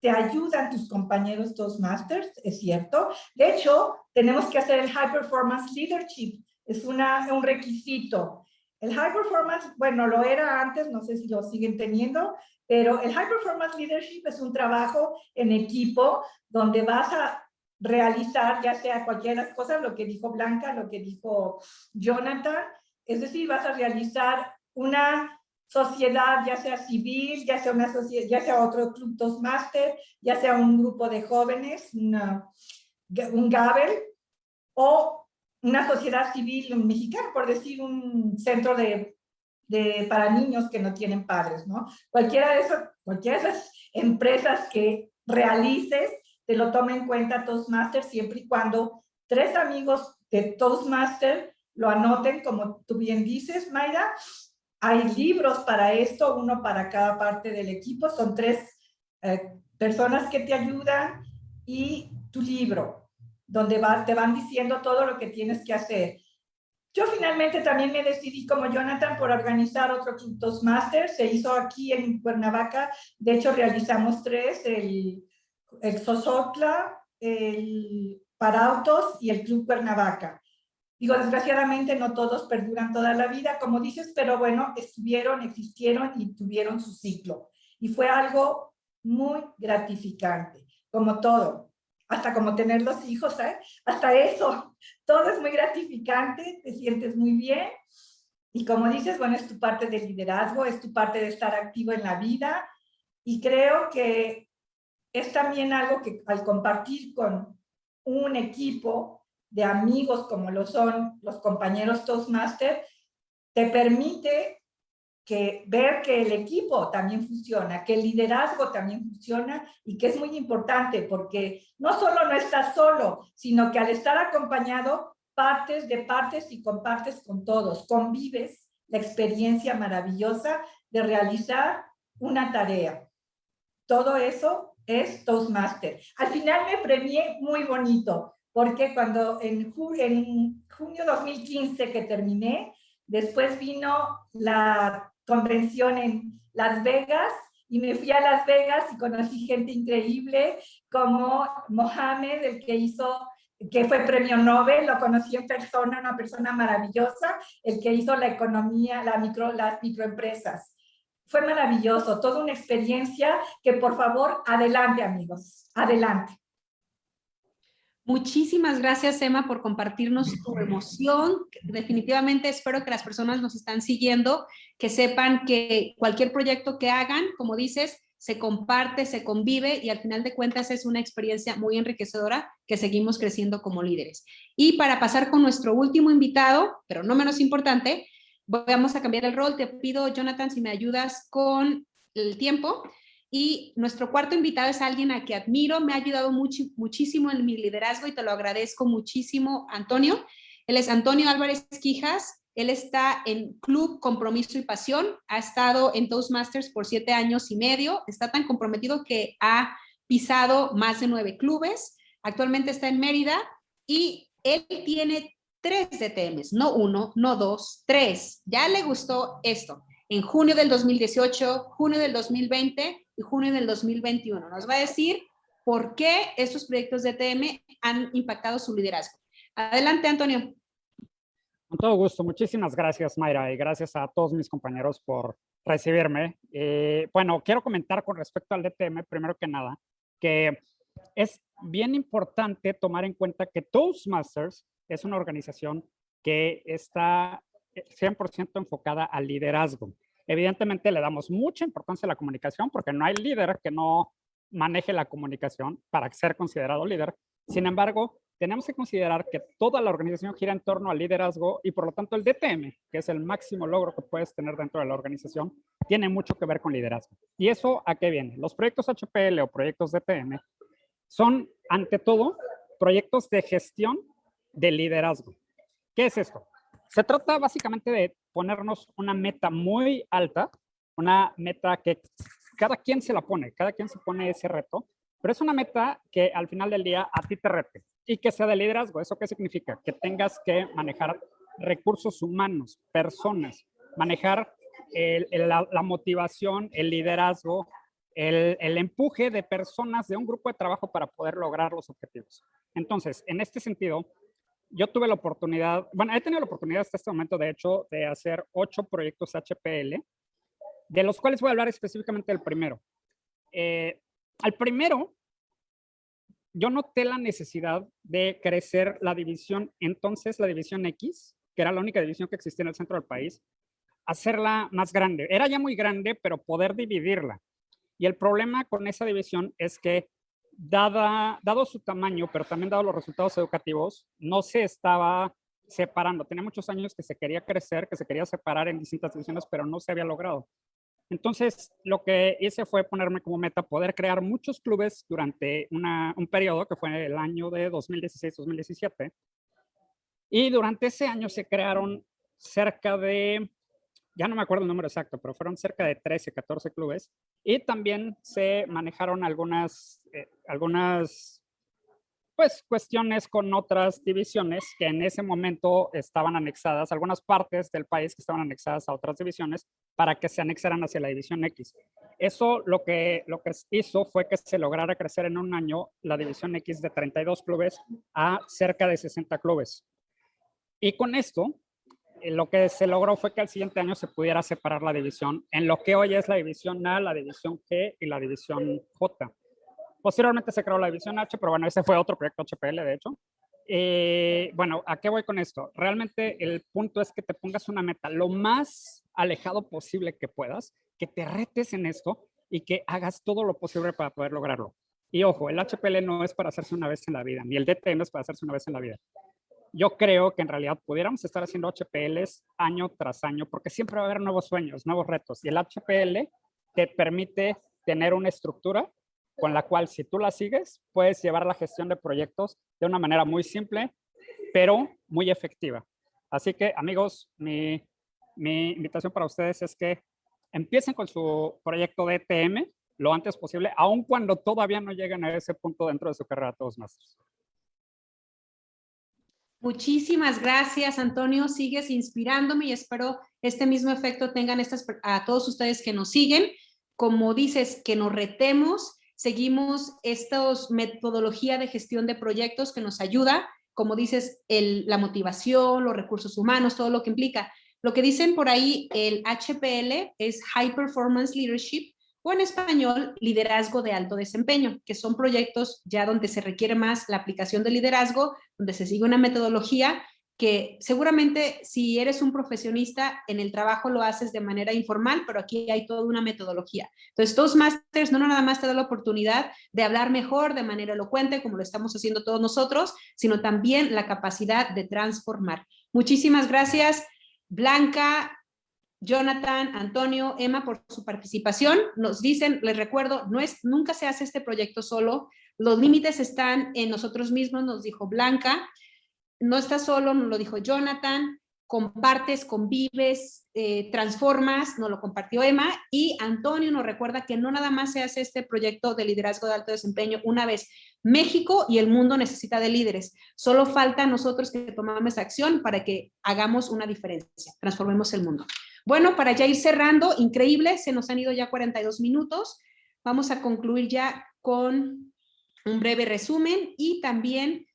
te ayudan tus compañeros Toastmasters, es cierto. De hecho, tenemos que hacer el High Performance Leadership, es una, un requisito. El High Performance, bueno, lo era antes, no sé si lo siguen teniendo, pero el High Performance Leadership es un trabajo en equipo donde vas a realizar ya sea cualquiera de las cosas, lo que dijo Blanca, lo que dijo Jonathan, es decir, vas a realizar una sociedad, ya sea civil, ya sea, una sociedad, ya sea otro club Toastmaster, ya sea un grupo de jóvenes, un Gabel, o una sociedad civil mexicana, por decir un centro de, de, para niños que no tienen padres, ¿no? Cualquiera de, esos, cualquiera de esas empresas que realices, te lo toma en cuenta Toastmaster siempre y cuando tres amigos de Toastmaster lo anoten, como tú bien dices, Mayra. Hay libros para esto, uno para cada parte del equipo, son tres eh, personas que te ayudan y tu libro, donde va, te van diciendo todo lo que tienes que hacer. Yo finalmente también me decidí como Jonathan por organizar otro Toastmaster, se hizo aquí en Cuernavaca, de hecho realizamos tres, el el Sosotla, el Parautos y el Club Cuernavaca. Digo, desgraciadamente no todos perduran toda la vida, como dices, pero bueno, estuvieron, existieron y tuvieron su ciclo. Y fue algo muy gratificante, como todo, hasta como tener los hijos, ¿eh? hasta eso, todo es muy gratificante, te sientes muy bien. Y como dices, bueno, es tu parte de liderazgo, es tu parte de estar activo en la vida. Y creo que es también algo que al compartir con un equipo de amigos como lo son los compañeros Toastmaster, te permite que ver que el equipo también funciona, que el liderazgo también funciona y que es muy importante porque no solo no estás solo, sino que al estar acompañado partes de partes y compartes con todos, convives la experiencia maravillosa de realizar una tarea. Todo eso es Toastmaster. Al final me premié muy bonito, porque cuando en, en junio 2015 que terminé, después vino la convención en Las Vegas y me fui a Las Vegas y conocí gente increíble como Mohamed, el que hizo, que fue premio Nobel, lo conocí en persona, una persona maravillosa, el que hizo la economía, la micro, las microempresas fue maravilloso, toda una experiencia que por favor, adelante amigos, adelante. Muchísimas gracias, Emma, por compartirnos tu emoción. Definitivamente espero que las personas nos están siguiendo, que sepan que cualquier proyecto que hagan, como dices, se comparte, se convive y al final de cuentas es una experiencia muy enriquecedora que seguimos creciendo como líderes. Y para pasar con nuestro último invitado, pero no menos importante, Vamos a cambiar el rol. Te pido, Jonathan, si me ayudas con el tiempo. Y nuestro cuarto invitado es alguien a que admiro, me ha ayudado muchísimo en mi liderazgo y te lo agradezco muchísimo, Antonio. Él es Antonio Álvarez Quijas, él está en Club Compromiso y Pasión, ha estado en Toastmasters por siete años y medio, está tan comprometido que ha pisado más de nueve clubes, actualmente está en Mérida y él tiene tres DTMs, no uno, no dos, tres. Ya le gustó esto. En junio del 2018, junio del 2020 y junio del 2021. Nos va a decir por qué estos proyectos DTM han impactado su liderazgo. Adelante, Antonio. Con todo gusto. Muchísimas gracias, Mayra, y gracias a todos mis compañeros por recibirme. Eh, bueno, quiero comentar con respecto al DTM, primero que nada, que es bien importante tomar en cuenta que Toastmasters es una organización que está 100% eh, enfocada al liderazgo. Evidentemente le damos mucha importancia a la comunicación porque no hay líder que no maneje la comunicación para ser considerado líder. Sin embargo, tenemos que considerar que toda la organización gira en torno al liderazgo y por lo tanto el DTM, que es el máximo logro que puedes tener dentro de la organización, tiene mucho que ver con liderazgo. ¿Y eso a qué viene? Los proyectos HPL o proyectos DTM son, ante todo, proyectos de gestión de liderazgo. ¿Qué es esto? Se trata básicamente de ponernos una meta muy alta, una meta que cada quien se la pone, cada quien se pone ese reto, pero es una meta que al final del día a ti te rete y que sea de liderazgo. ¿Eso qué significa? Que tengas que manejar recursos humanos, personas, manejar la, motivación, el liderazgo, el, empuje de personas de un grupo de trabajo para poder lograr los objetivos. Entonces, en este sentido, yo tuve la oportunidad, bueno, he tenido la oportunidad hasta este momento, de hecho, de hacer ocho proyectos HPL, de los cuales voy a hablar específicamente del primero. Eh, al primero, yo noté la necesidad de crecer la división, entonces la división X, que era la única división que existía en el centro del país, hacerla más grande. Era ya muy grande, pero poder dividirla. Y el problema con esa división es que dada, dado su tamaño, pero también dado los resultados educativos, no se estaba separando. Tenía muchos años que se quería crecer, que se quería separar en distintas divisiones, pero no se había logrado. Entonces, lo que hice fue ponerme como meta poder crear muchos clubes durante un periodo que fue el año de 2016-2017. Y durante ese año se crearon cerca de ya no me acuerdo el número exacto, pero fueron cerca de 13, 14 clubes. Y también se manejaron algunas, eh, algunas pues, cuestiones con otras divisiones que en ese momento estaban anexadas, algunas partes del país que estaban anexadas a otras divisiones para que se anexaran hacia la división X. Eso lo que, lo que hizo fue que se lograra crecer en un año la división X de 32 clubes a cerca de 60 clubes. Y con esto lo que se logró fue que al siguiente año se pudiera separar la división en lo que hoy es la división A, la división G y la división J. Posteriormente se creó la división H, pero bueno, ese fue otro proyecto HPL, de hecho. Eh, bueno, ¿a qué voy con esto? Realmente el punto es que te pongas una meta lo más alejado posible que puedas, que te retes en esto y que hagas todo lo posible para poder lograrlo. Y ojo, el HPL no es para hacerse una vez en la vida, ni el DTM es para hacerse una vez en la vida yo creo que en realidad pudiéramos estar haciendo HPLs año tras año, porque siempre va a haber nuevos sueños, nuevos retos. Y el HPL te permite tener una estructura con la cual si tú la sigues, puedes llevar la gestión de proyectos de una manera muy simple, pero muy efectiva. Así que amigos, mi, mi invitación para ustedes es que empiecen con su proyecto de ETM lo antes posible, aun cuando todavía no lleguen a ese punto dentro de su carrera todos Toastmasters. Muchísimas gracias, Antonio. Sigues inspirándome y espero este mismo efecto tengan estas, a todos ustedes que nos siguen. Como dices, que nos retemos, seguimos esta metodología de gestión de proyectos que nos ayuda, como dices, el, la motivación, los recursos humanos, todo lo que implica. Lo que dicen por ahí, el HPL es High Performance Leadership, o en español, liderazgo de alto desempeño, que son proyectos ya donde se requiere más la aplicación de liderazgo, donde se sigue una metodología que seguramente si eres un profesionista en el trabajo lo haces de manera informal, pero aquí hay toda una metodología. Entonces, Toastmasters no nada más te da la oportunidad de hablar mejor de manera elocuente, como lo estamos haciendo todos nosotros, sino también la capacidad de transformar. Muchísimas gracias, Blanca, Jonathan, Antonio, Emma por su participación. Nos dicen, les recuerdo, no es, nunca se hace este proyecto solo. Los límites están en nosotros mismos, nos dijo Blanca. No está solo, nos lo dijo Jonathan. Compartes, convives, eh, transformas, nos lo compartió Emma. Y Antonio nos recuerda que no nada más se hace este proyecto de liderazgo de alto desempeño una vez. México y el mundo necesita de líderes. Solo falta a nosotros que tomamos acción para que hagamos una diferencia, transformemos el mundo. Bueno, para ya ir cerrando, increíble, se nos han ido ya 42 minutos. Vamos a concluir ya con un breve resumen y también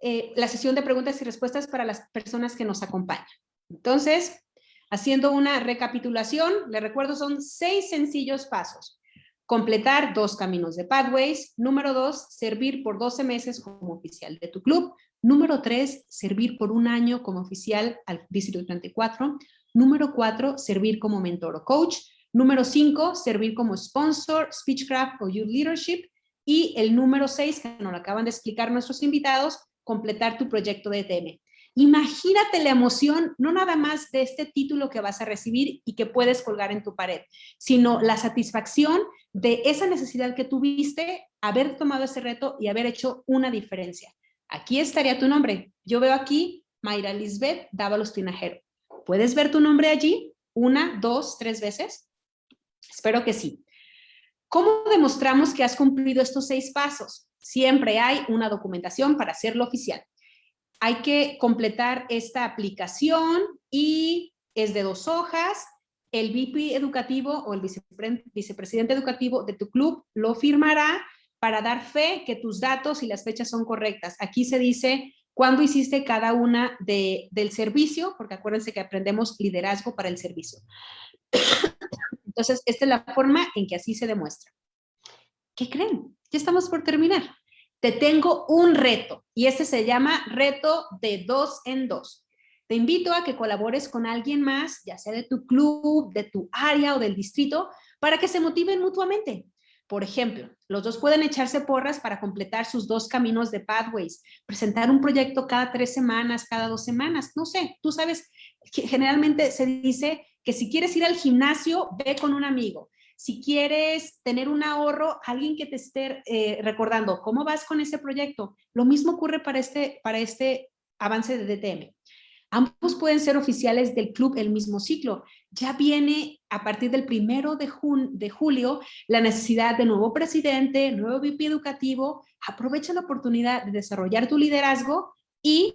eh, la sesión de preguntas y respuestas para las personas que nos acompañan. Entonces, haciendo una recapitulación, le recuerdo son seis sencillos pasos. Completar dos caminos de Pathways. Número dos, servir por 12 meses como oficial de tu club. Número tres, servir por un año como oficial al Distrito 34. Número cuatro, servir como mentor o coach. Número cinco, servir como sponsor, speechcraft o youth leadership. Y el número 6, que nos lo acaban de explicar nuestros invitados, completar tu proyecto de ETM. Imagínate la emoción, no nada más de este título que vas a recibir y que puedes colgar en tu pared, sino la satisfacción de esa necesidad que tuviste, haber tomado ese reto y haber hecho una diferencia. Aquí estaría tu nombre. Yo veo aquí Mayra Lisbeth Dávalos Tinajero. ¿Puedes ver tu nombre allí? Una, dos, tres veces. Espero que sí. ¿Cómo demostramos que has cumplido estos seis pasos? Siempre hay una documentación para hacerlo oficial hay que completar esta aplicación y es de dos hojas. El VP educativo o el vicepresidente educativo de tu club lo firmará para dar fe que tus datos y las fechas son correctas. Aquí se dice cuándo hiciste cada una de, del servicio, porque acuérdense que aprendemos liderazgo para el servicio. Entonces, esta es la forma en que así se demuestra. ¿Qué creen? Ya estamos por terminar te tengo un reto y este se llama reto de dos en dos. Te invito a que colabores con alguien más, ya sea de tu club, de tu área o del distrito, para que se motiven mutuamente. Por ejemplo, los dos pueden echarse porras para completar sus dos caminos de Pathways, presentar un proyecto cada tres semanas, cada dos semanas, no sé, tú sabes, generalmente se dice que si quieres ir al gimnasio, ve con un amigo. Si quieres tener un ahorro, alguien que te esté eh, recordando cómo vas con ese proyecto. Lo mismo ocurre para este, para este avance de DTM. Ambos pueden ser oficiales del club el mismo ciclo. Ya viene a partir del primero de, de julio la necesidad de nuevo presidente, nuevo VP educativo. Aprovecha la oportunidad de desarrollar tu liderazgo y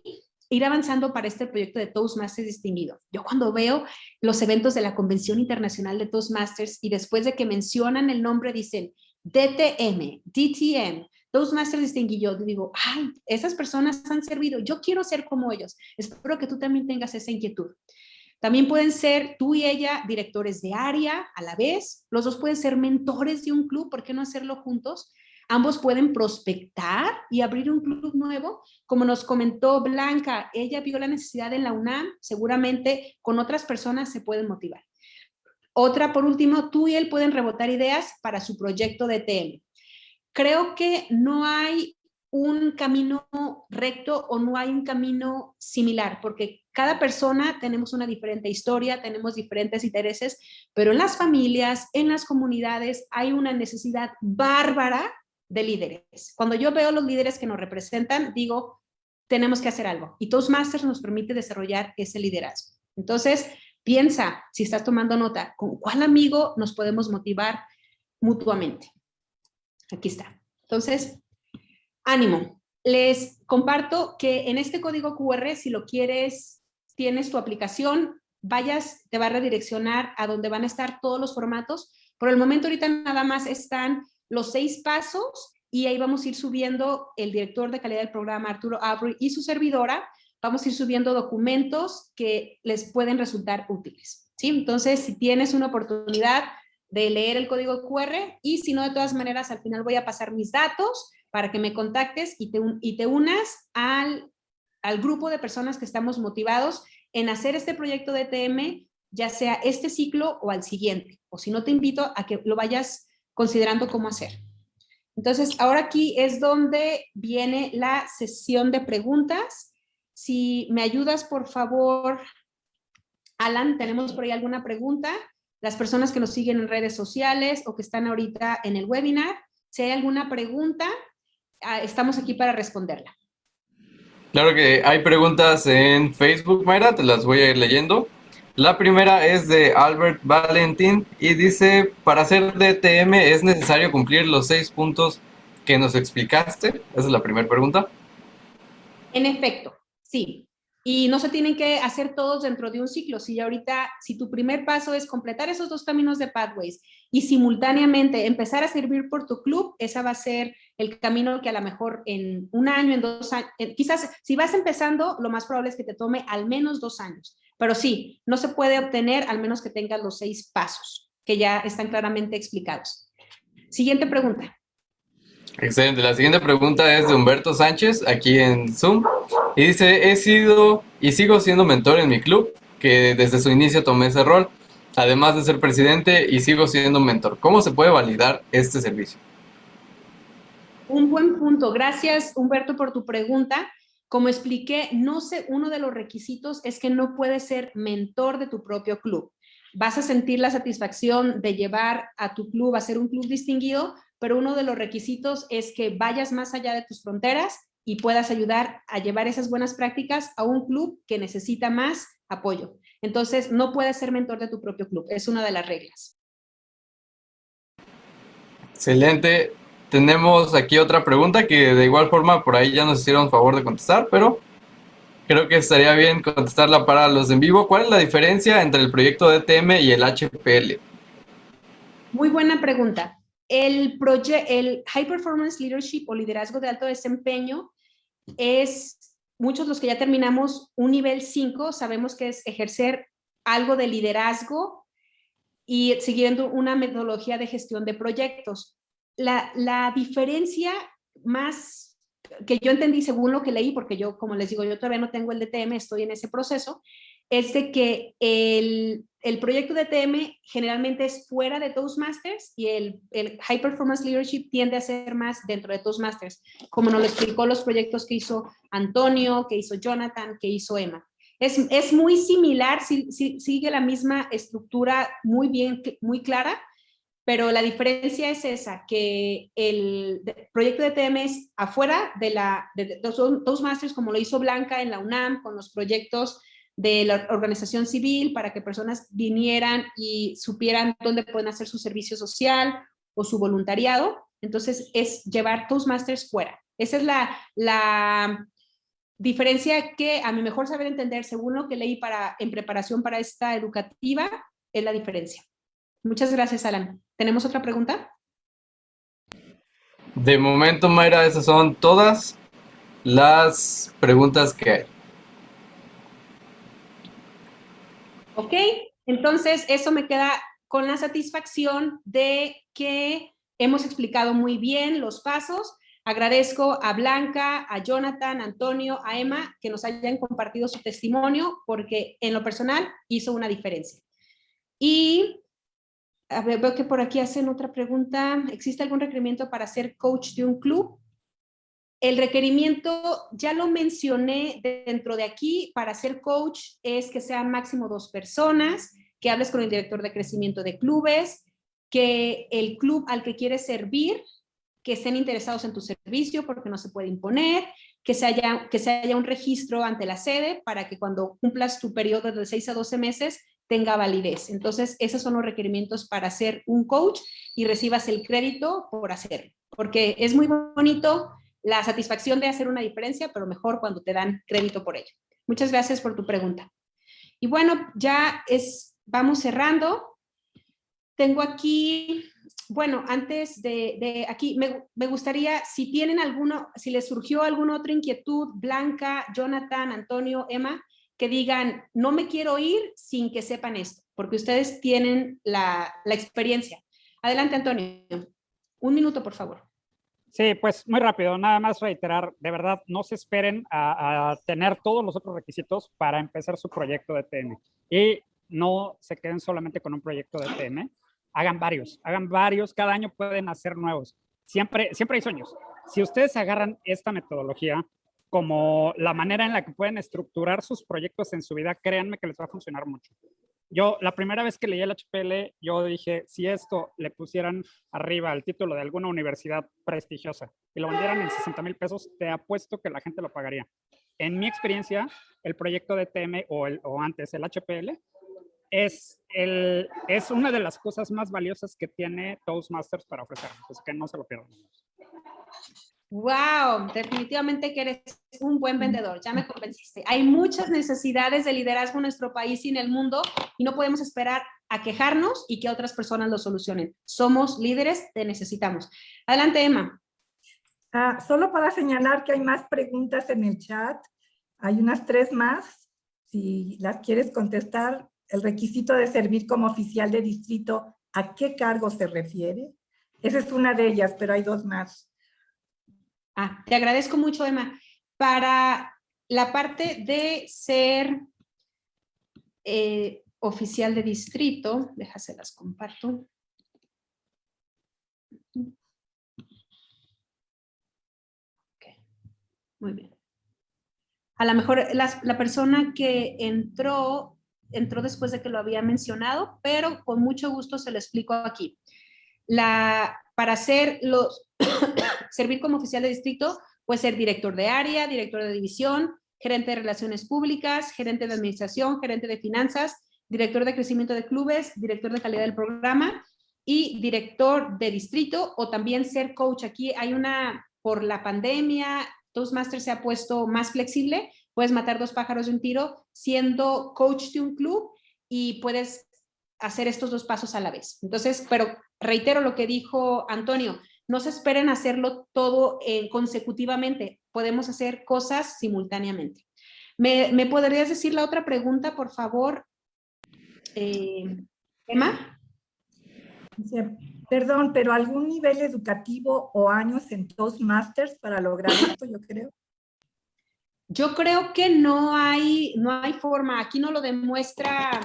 ir avanzando para este proyecto de Toastmasters distinguido. Yo cuando veo los eventos de la Convención Internacional de Toastmasters y después de que mencionan el nombre dicen DTM, DTM, Toastmasters distinguido, digo, ay, esas personas han servido, yo quiero ser como ellos. Espero que tú también tengas esa inquietud. También pueden ser tú y ella directores de área a la vez. Los dos pueden ser mentores de un club, ¿por qué no hacerlo juntos? Ambos pueden prospectar y abrir un club nuevo. Como nos comentó Blanca, ella vio la necesidad en la UNAM, seguramente con otras personas se pueden motivar. Otra, por último, tú y él pueden rebotar ideas para su proyecto de TM. Creo que no hay un camino recto o no hay un camino similar, porque cada persona tenemos una diferente historia, tenemos diferentes intereses, pero en las familias, en las comunidades, hay una necesidad bárbara de líderes. Cuando yo veo los líderes que nos representan, digo, tenemos que hacer algo. Y Toastmasters nos permite desarrollar ese liderazgo. Entonces, piensa, si estás tomando nota, ¿con cuál amigo nos podemos motivar mutuamente? Aquí está. Entonces, ánimo. Les comparto que en este código QR, si lo quieres, tienes tu aplicación, vayas, te va a redireccionar a donde van a estar todos los formatos. Por el momento ahorita nada más están los seis pasos y ahí vamos a ir subiendo el director de calidad del programa, Arturo Abri, y su servidora, vamos a ir subiendo documentos que les pueden resultar útiles. ¿sí? Entonces, si tienes una oportunidad de leer el código QR y si no, de todas maneras, al final voy a pasar mis datos para que me contactes y te, y te unas al, al grupo de personas que estamos motivados en hacer este proyecto de TM, ya sea este ciclo o al siguiente. O si no, te invito a que lo vayas considerando cómo hacer. Entonces, ahora aquí es donde viene la sesión de preguntas. Si me ayudas, por favor, Alan, ¿tenemos por ahí alguna pregunta? Las personas que nos siguen en redes sociales o que están ahorita en el webinar, si hay alguna pregunta, ah, estamos aquí para responderla. Claro que hay preguntas en Facebook, Mayra, te las voy a ir leyendo. La primera es de Albert Valentín y dice, para hacer DTM es necesario cumplir los seis puntos que nos explicaste. Esa es la primera pregunta. En efecto, sí. Y no se tienen que hacer todos dentro de un ciclo. Si ahorita, si tu primer paso es completar esos dos caminos de Pathways y simultáneamente empezar a servir por tu club, esa va a ser el camino que a lo mejor en un año, en dos años, quizás si vas empezando, lo más probable es que te tome al menos dos años. Pero sí, no se puede obtener al menos que tengas los seis pasos que ya están claramente explicados. Siguiente pregunta. Excelente. La siguiente pregunta es de Humberto Sánchez, aquí en Zoom. Y dice, he sido y sigo siendo mentor en mi club, que desde su inicio tomé ese rol, además de ser presidente y sigo siendo mentor. ¿Cómo se puede validar este servicio? Un buen punto. Gracias, Humberto, por tu pregunta. Como expliqué, no sé, uno de los requisitos es que no puedes ser mentor de tu propio club. Vas a sentir la satisfacción de llevar a tu club a ser un club distinguido, pero uno de los requisitos es que vayas más allá de tus fronteras y puedas ayudar a llevar esas buenas prácticas a un club que necesita más apoyo. Entonces, no puedes ser mentor de tu propio club, es una de las reglas. Excelente. Tenemos aquí otra pregunta que de igual forma por ahí ya nos hicieron favor de contestar, pero creo que estaría bien contestarla para los en vivo. ¿Cuál es la diferencia entre el proyecto DTM y el HPL? Muy buena pregunta. El, el High Performance Leadership o liderazgo de alto desempeño es, muchos los que ya terminamos un nivel 5, sabemos que es ejercer algo de liderazgo y siguiendo una metodología de gestión de proyectos. La, la diferencia más que yo entendí según lo que leí, porque yo, como les digo, yo todavía no tengo el DTM, estoy en ese proceso, es de que el, el proyecto de TM generalmente es fuera de Toastmasters y el, el, High Performance Leadership tiende a ser más dentro de Toastmasters, como nos lo explicó los proyectos que hizo Antonio, que hizo Jonathan, que hizo Emma. Es, es muy similar, si, si, sigue la misma estructura muy bien, muy clara, pero la diferencia es esa, que el proyecto de TM es afuera de, la, de Toastmasters, como lo hizo Blanca en la UNAM, con los proyectos de la organización civil para que personas vinieran y supieran dónde pueden hacer su servicio social o su voluntariado. Entonces, es llevar Toastmasters fuera. Esa es la, la diferencia que a mi mejor saber entender, según lo que leí para, en preparación para esta educativa, es la diferencia. Muchas gracias, Alan. ¿Tenemos otra pregunta? De momento, Mayra, esas son todas las preguntas que hay. ¿Ok? Entonces, eso me queda con la satisfacción de que hemos explicado muy bien los pasos. Agradezco a Blanca, a Jonathan, a Antonio, a Emma, que nos hayan compartido su testimonio, porque en lo personal hizo una diferencia. Y a ver, veo que por aquí hacen otra pregunta. ¿Existe algún requerimiento para ser coach de un club? El requerimiento, ya lo mencioné dentro de aquí, para ser coach es que sean máximo dos personas, que hables con el director de crecimiento de clubes, que el club al que quieres servir, que estén interesados en tu servicio porque no se puede imponer, que se, haya, que se haya un registro ante la sede para que cuando cumplas tu periodo de 6 a 12 meses tenga validez. Entonces, esos son los requerimientos para ser un coach y recibas el crédito por hacerlo. Porque es muy bonito la satisfacción de hacer una diferencia, pero mejor cuando te dan crédito por ello. Muchas gracias por tu pregunta. Y bueno, ya es, vamos cerrando. Tengo aquí, bueno, antes de, aquí, me, me, gustaría, si tienen alguno, si les surgió alguna otra inquietud, Blanca, Jonathan, Antonio, Emma, que digan, no me quiero ir sin que sepan esto, porque ustedes tienen la, la experiencia. Adelante, Antonio. Un minuto, por favor. Sí, pues muy rápido, nada más reiterar, de verdad, no se esperen a, tener todos los otros requisitos para empezar su proyecto de TM. Y no se queden solamente con un proyecto de TM, hagan varios, hagan varios, cada año pueden hacer nuevos. Siempre, siempre hay sueños. Si ustedes agarran esta metodología como la manera en la que pueden estructurar sus proyectos en su vida, créanme que les va a funcionar mucho. Yo, la primera vez que leí el HPL, yo dije, si esto le pusieran arriba el título de alguna universidad prestigiosa y lo vendieran en 60 mil pesos, te apuesto que la gente lo pagaría. En mi experiencia, el proyecto de TM o, el, o antes el HPL es, el, es una de las cosas más valiosas que tiene Toastmasters para ofrecer, así que no se lo pierdan. Wow, definitivamente que eres un buen vendedor, ya me convenciste. Hay muchas necesidades de liderazgo en nuestro país y en el mundo y no podemos esperar a quejarnos y que otras personas lo solucionen. Somos líderes, te necesitamos. Adelante, Emma. Ah, solo para señalar que hay más preguntas en el chat. Hay unas tres más. Si las quieres contestar, el requisito de servir como oficial de distrito, ¿a qué cargo se refiere? Esa es una de ellas, pero hay dos más. Ah, te agradezco mucho, Emma. Para la parte de ser eh, oficial de distrito, déjaselas comparto. Muy bien. A lo mejor la persona que entró, entró después de que lo había mencionado, pero con mucho gusto se lo explico aquí. Para ser los, servir como oficial de distrito, puede ser director de área, director de división, gerente de relaciones públicas, gerente de administración, gerente de finanzas, director de crecimiento de clubes, director de calidad del programa y director de distrito o también ser coach. Aquí hay una, por la pandemia, Toastmasters se ha puesto más flexible, puedes matar dos pájaros de un tiro siendo coach de un club y puedes hacer estos dos pasos a la vez. Entonces, pero reitero lo que dijo Antonio, no se esperen hacerlo todo eh, consecutivamente, podemos hacer cosas simultáneamente. ¿Me, ¿Me, podrías decir la otra pregunta, por favor, eh, Emma? Perdón, pero algún nivel educativo o años en Toastmasters para lograr esto, yo creo. Yo creo que no hay, no hay forma. Aquí no lo demuestra,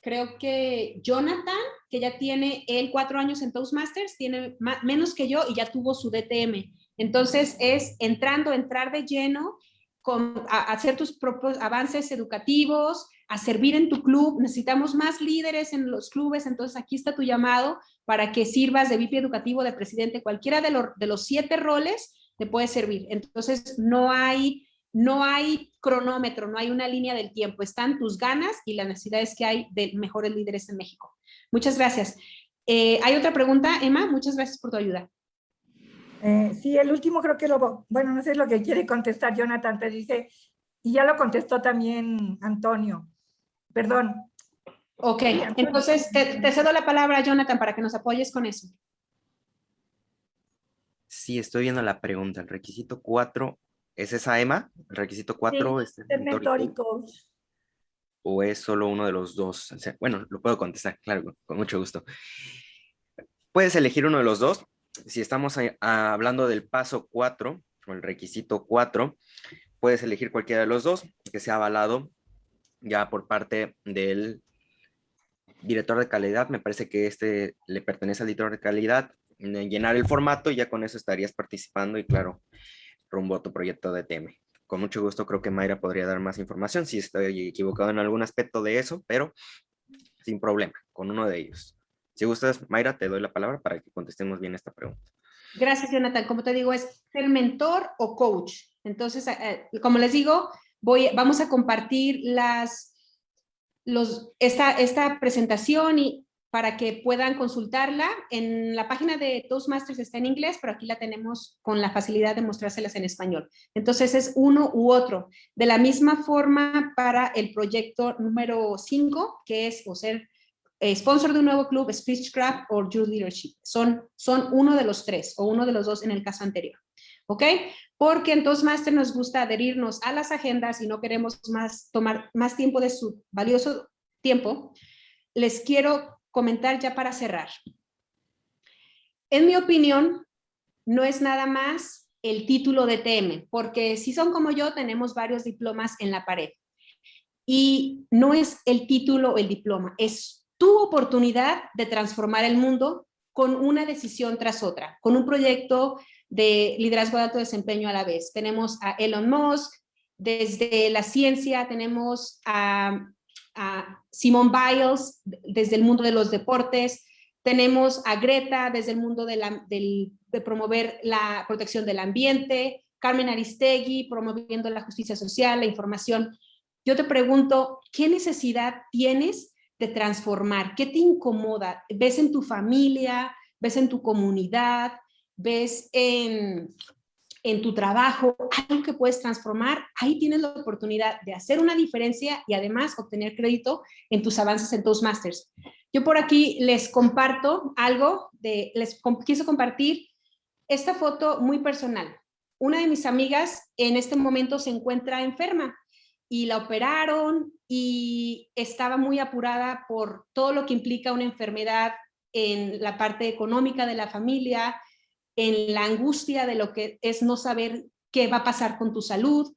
creo que Jonathan, que ya tiene él cuatro años en Toastmasters, tiene menos que yo y ya tuvo su DTM. Entonces es entrando, entrar de lleno, con, hacer tus propios avances educativos, a servir en tu club. Necesitamos más líderes en los clubes, entonces aquí está tu llamado para que sirvas de VIP educativo, de presidente, cualquiera de, los, de los siete roles te puede servir. Entonces no hay, no hay cronómetro, no hay una línea del tiempo, están tus ganas y las necesidades que hay de mejores líderes en México. Muchas gracias. Eh, ¿Hay otra pregunta, Emma? Muchas gracias por tu ayuda. Eh, sí, el último creo que lo, bueno, no sé lo que quiere contestar Jonathan, te dice, y ya lo contestó también Antonio. Perdón, Ok, entonces te, cedo la palabra, Jonathan, para que nos apoyes con eso. Sí, estoy viendo la pregunta. El requisito 4, ¿es esa Emma? ¿El requisito 4 es el ¿O es solo uno de los dos? bueno, lo puedo contestar, claro, con mucho gusto. Puedes elegir uno de los dos. Si estamos hablando del paso 4, o el requisito 4, puedes elegir cualquiera de los dos que sea avalado ya por parte del director de calidad, me parece que este le pertenece al director de calidad, llenar el formato y ya con eso estarías participando y claro, rumbo a tu proyecto de TM. Con mucho gusto creo que Mayra podría dar más información si estoy equivocado en algún aspecto de eso, pero sin problema, con uno de ellos. Si gustas, Mayra, te doy la palabra para que contestemos bien esta pregunta. Gracias, Jonathan. Como te digo, es ser mentor o coach. Entonces, eh, eh, como les digo, voy, vamos a compartir las los, esta, esta presentación y para que puedan consultarla. En la página de Toastmasters está en inglés, pero aquí la tenemos con la facilidad de mostrárselas en español. Entonces es uno u otro. De la misma forma para el proyecto número 5, que es o ser eh, sponsor de un nuevo club, Speechcraft o Youth Leadership. Son, son uno de los tres o uno de los dos en el caso anterior. ¿Ok? porque en Toastmaster nos gusta adherirnos a las agendas y no queremos más, tomar más tiempo de su valioso tiempo, les quiero comentar ya para cerrar. En mi opinión, no es nada más el título de TM, porque si son como yo, tenemos varios diplomas en la pared. Y no es el título o el diploma, es tu oportunidad de transformar el mundo con una decisión tras otra, con un proyecto de liderazgo de alto desempeño a la vez. Tenemos a Elon Musk, desde la ciencia tenemos a, a Simone Biles, desde el mundo de los deportes, tenemos a Greta desde el mundo de, la, de promover la protección del ambiente, Carmen Aristegui promoviendo la justicia social, la información. Yo te pregunto, ¿qué necesidad tienes de transformar? ¿Qué te incomoda? ¿Ves en tu familia? ¿Ves en tu comunidad? ves en, tu trabajo algo que puedes transformar, ahí tienes la oportunidad de hacer una diferencia y además obtener crédito en tus avances en Toastmasters. Yo por aquí les comparto algo, de, les quiso compartir esta foto muy personal. Una de mis amigas en este momento se encuentra enferma y la operaron y estaba muy apurada por todo lo que implica una enfermedad en la parte económica de la familia, en la angustia de lo que es no saber qué va a pasar con tu salud.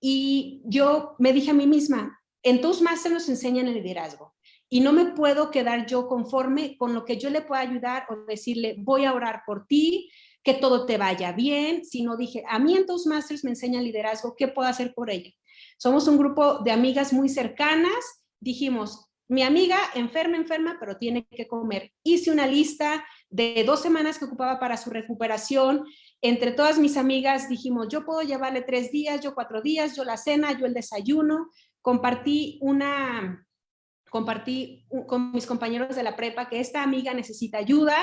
Y yo me dije a mí misma, en se nos enseñan el liderazgo y no me puedo quedar yo conforme con lo que yo le pueda ayudar o decirle, voy a orar por ti, que todo te vaya bien, sino dije, a mí en Toastmasters me enseña liderazgo, ¿qué puedo hacer por ella? Somos un grupo de amigas muy cercanas, dijimos, mi amiga enferma, enferma, pero tiene que comer. Hice una lista de dos semanas que ocupaba para su recuperación. Entre todas mis amigas dijimos, yo puedo llevarle tres días, yo cuatro días, yo la cena, yo el desayuno. Compartí una, compartí con mis compañeros de la prepa que esta amiga necesita ayuda,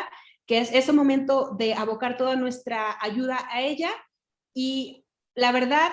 que es ese momento de abocar toda nuestra ayuda a ella. Y la verdad,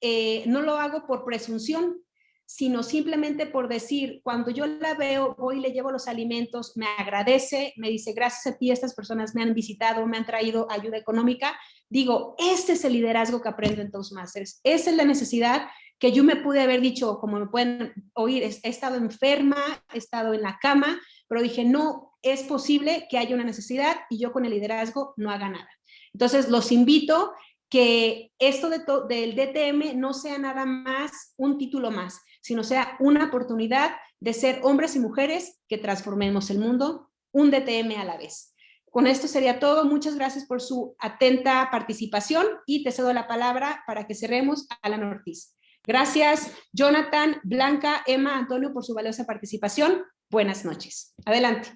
eh, no lo hago por presunción, sino simplemente por decir, cuando yo la veo, voy y le llevo los alimentos, me agradece, me dice, gracias a ti, estas personas me han visitado, me han traído ayuda económica, digo, este es el liderazgo que aprendo en Toastmasters, esa es la necesidad que yo me pude haber dicho, como me pueden oír, he estado enferma, he estado en la cama, pero dije, no, es posible que haya una necesidad y yo con el liderazgo no haga nada. Entonces, los invito que esto de del DTM no sea nada más un título más, sino sea una oportunidad de ser hombres y mujeres que transformemos el mundo, un DTM a la vez. Con esto sería todo. Muchas gracias por su atenta participación y te cedo la palabra para que cerremos a la Ortiz. Gracias, Jonathan, Blanca, Emma, Antonio, por su valiosa participación. Buenas noches. Adelante.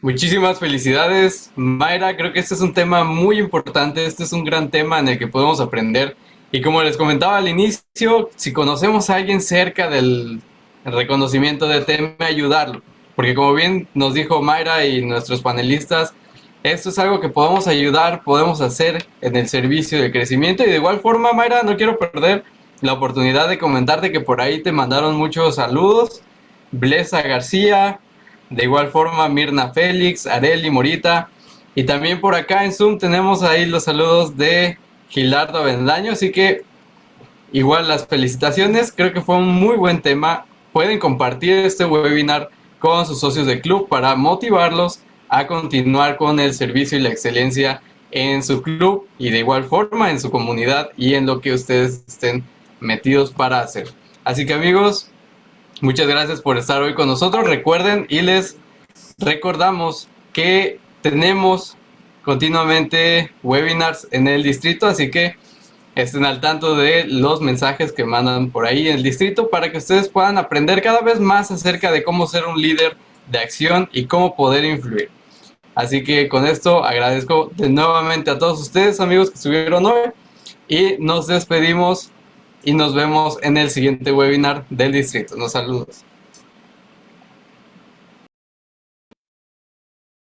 Muchísimas felicidades, Mayra. Creo que este es un tema muy importante. Este es un gran tema en el que podemos aprender y como les comentaba al inicio, si conocemos a alguien cerca del reconocimiento de tema, ayudarlo. Porque como bien nos dijo Mayra y nuestros panelistas, esto es algo que podemos ayudar, podemos hacer en el servicio de crecimiento. Y de igual forma, Mayra, no quiero perder la oportunidad de comentarte que por ahí te mandaron muchos saludos. Blesa García, de igual forma Mirna Félix, Areli Morita. Y también por acá en Zoom tenemos ahí los saludos de Gilardo Avendaño, así que igual las felicitaciones, creo que fue un muy buen tema. Pueden compartir este webinar con sus socios de club para motivarlos a continuar con el servicio y la excelencia en su club y de igual forma en su comunidad y en lo que ustedes estén metidos para hacer. Así que amigos, muchas gracias por estar hoy con nosotros. Recuerden y les recordamos que tenemos continuamente webinars en el distrito, así que estén al tanto de los mensajes que mandan por ahí en el distrito para que ustedes puedan aprender cada vez más acerca de cómo ser un líder de acción y cómo poder influir. Así que con esto agradezco de nuevamente a todos ustedes, amigos que estuvieron hoy, y nos despedimos y nos vemos en el siguiente webinar del distrito. Nos saludos.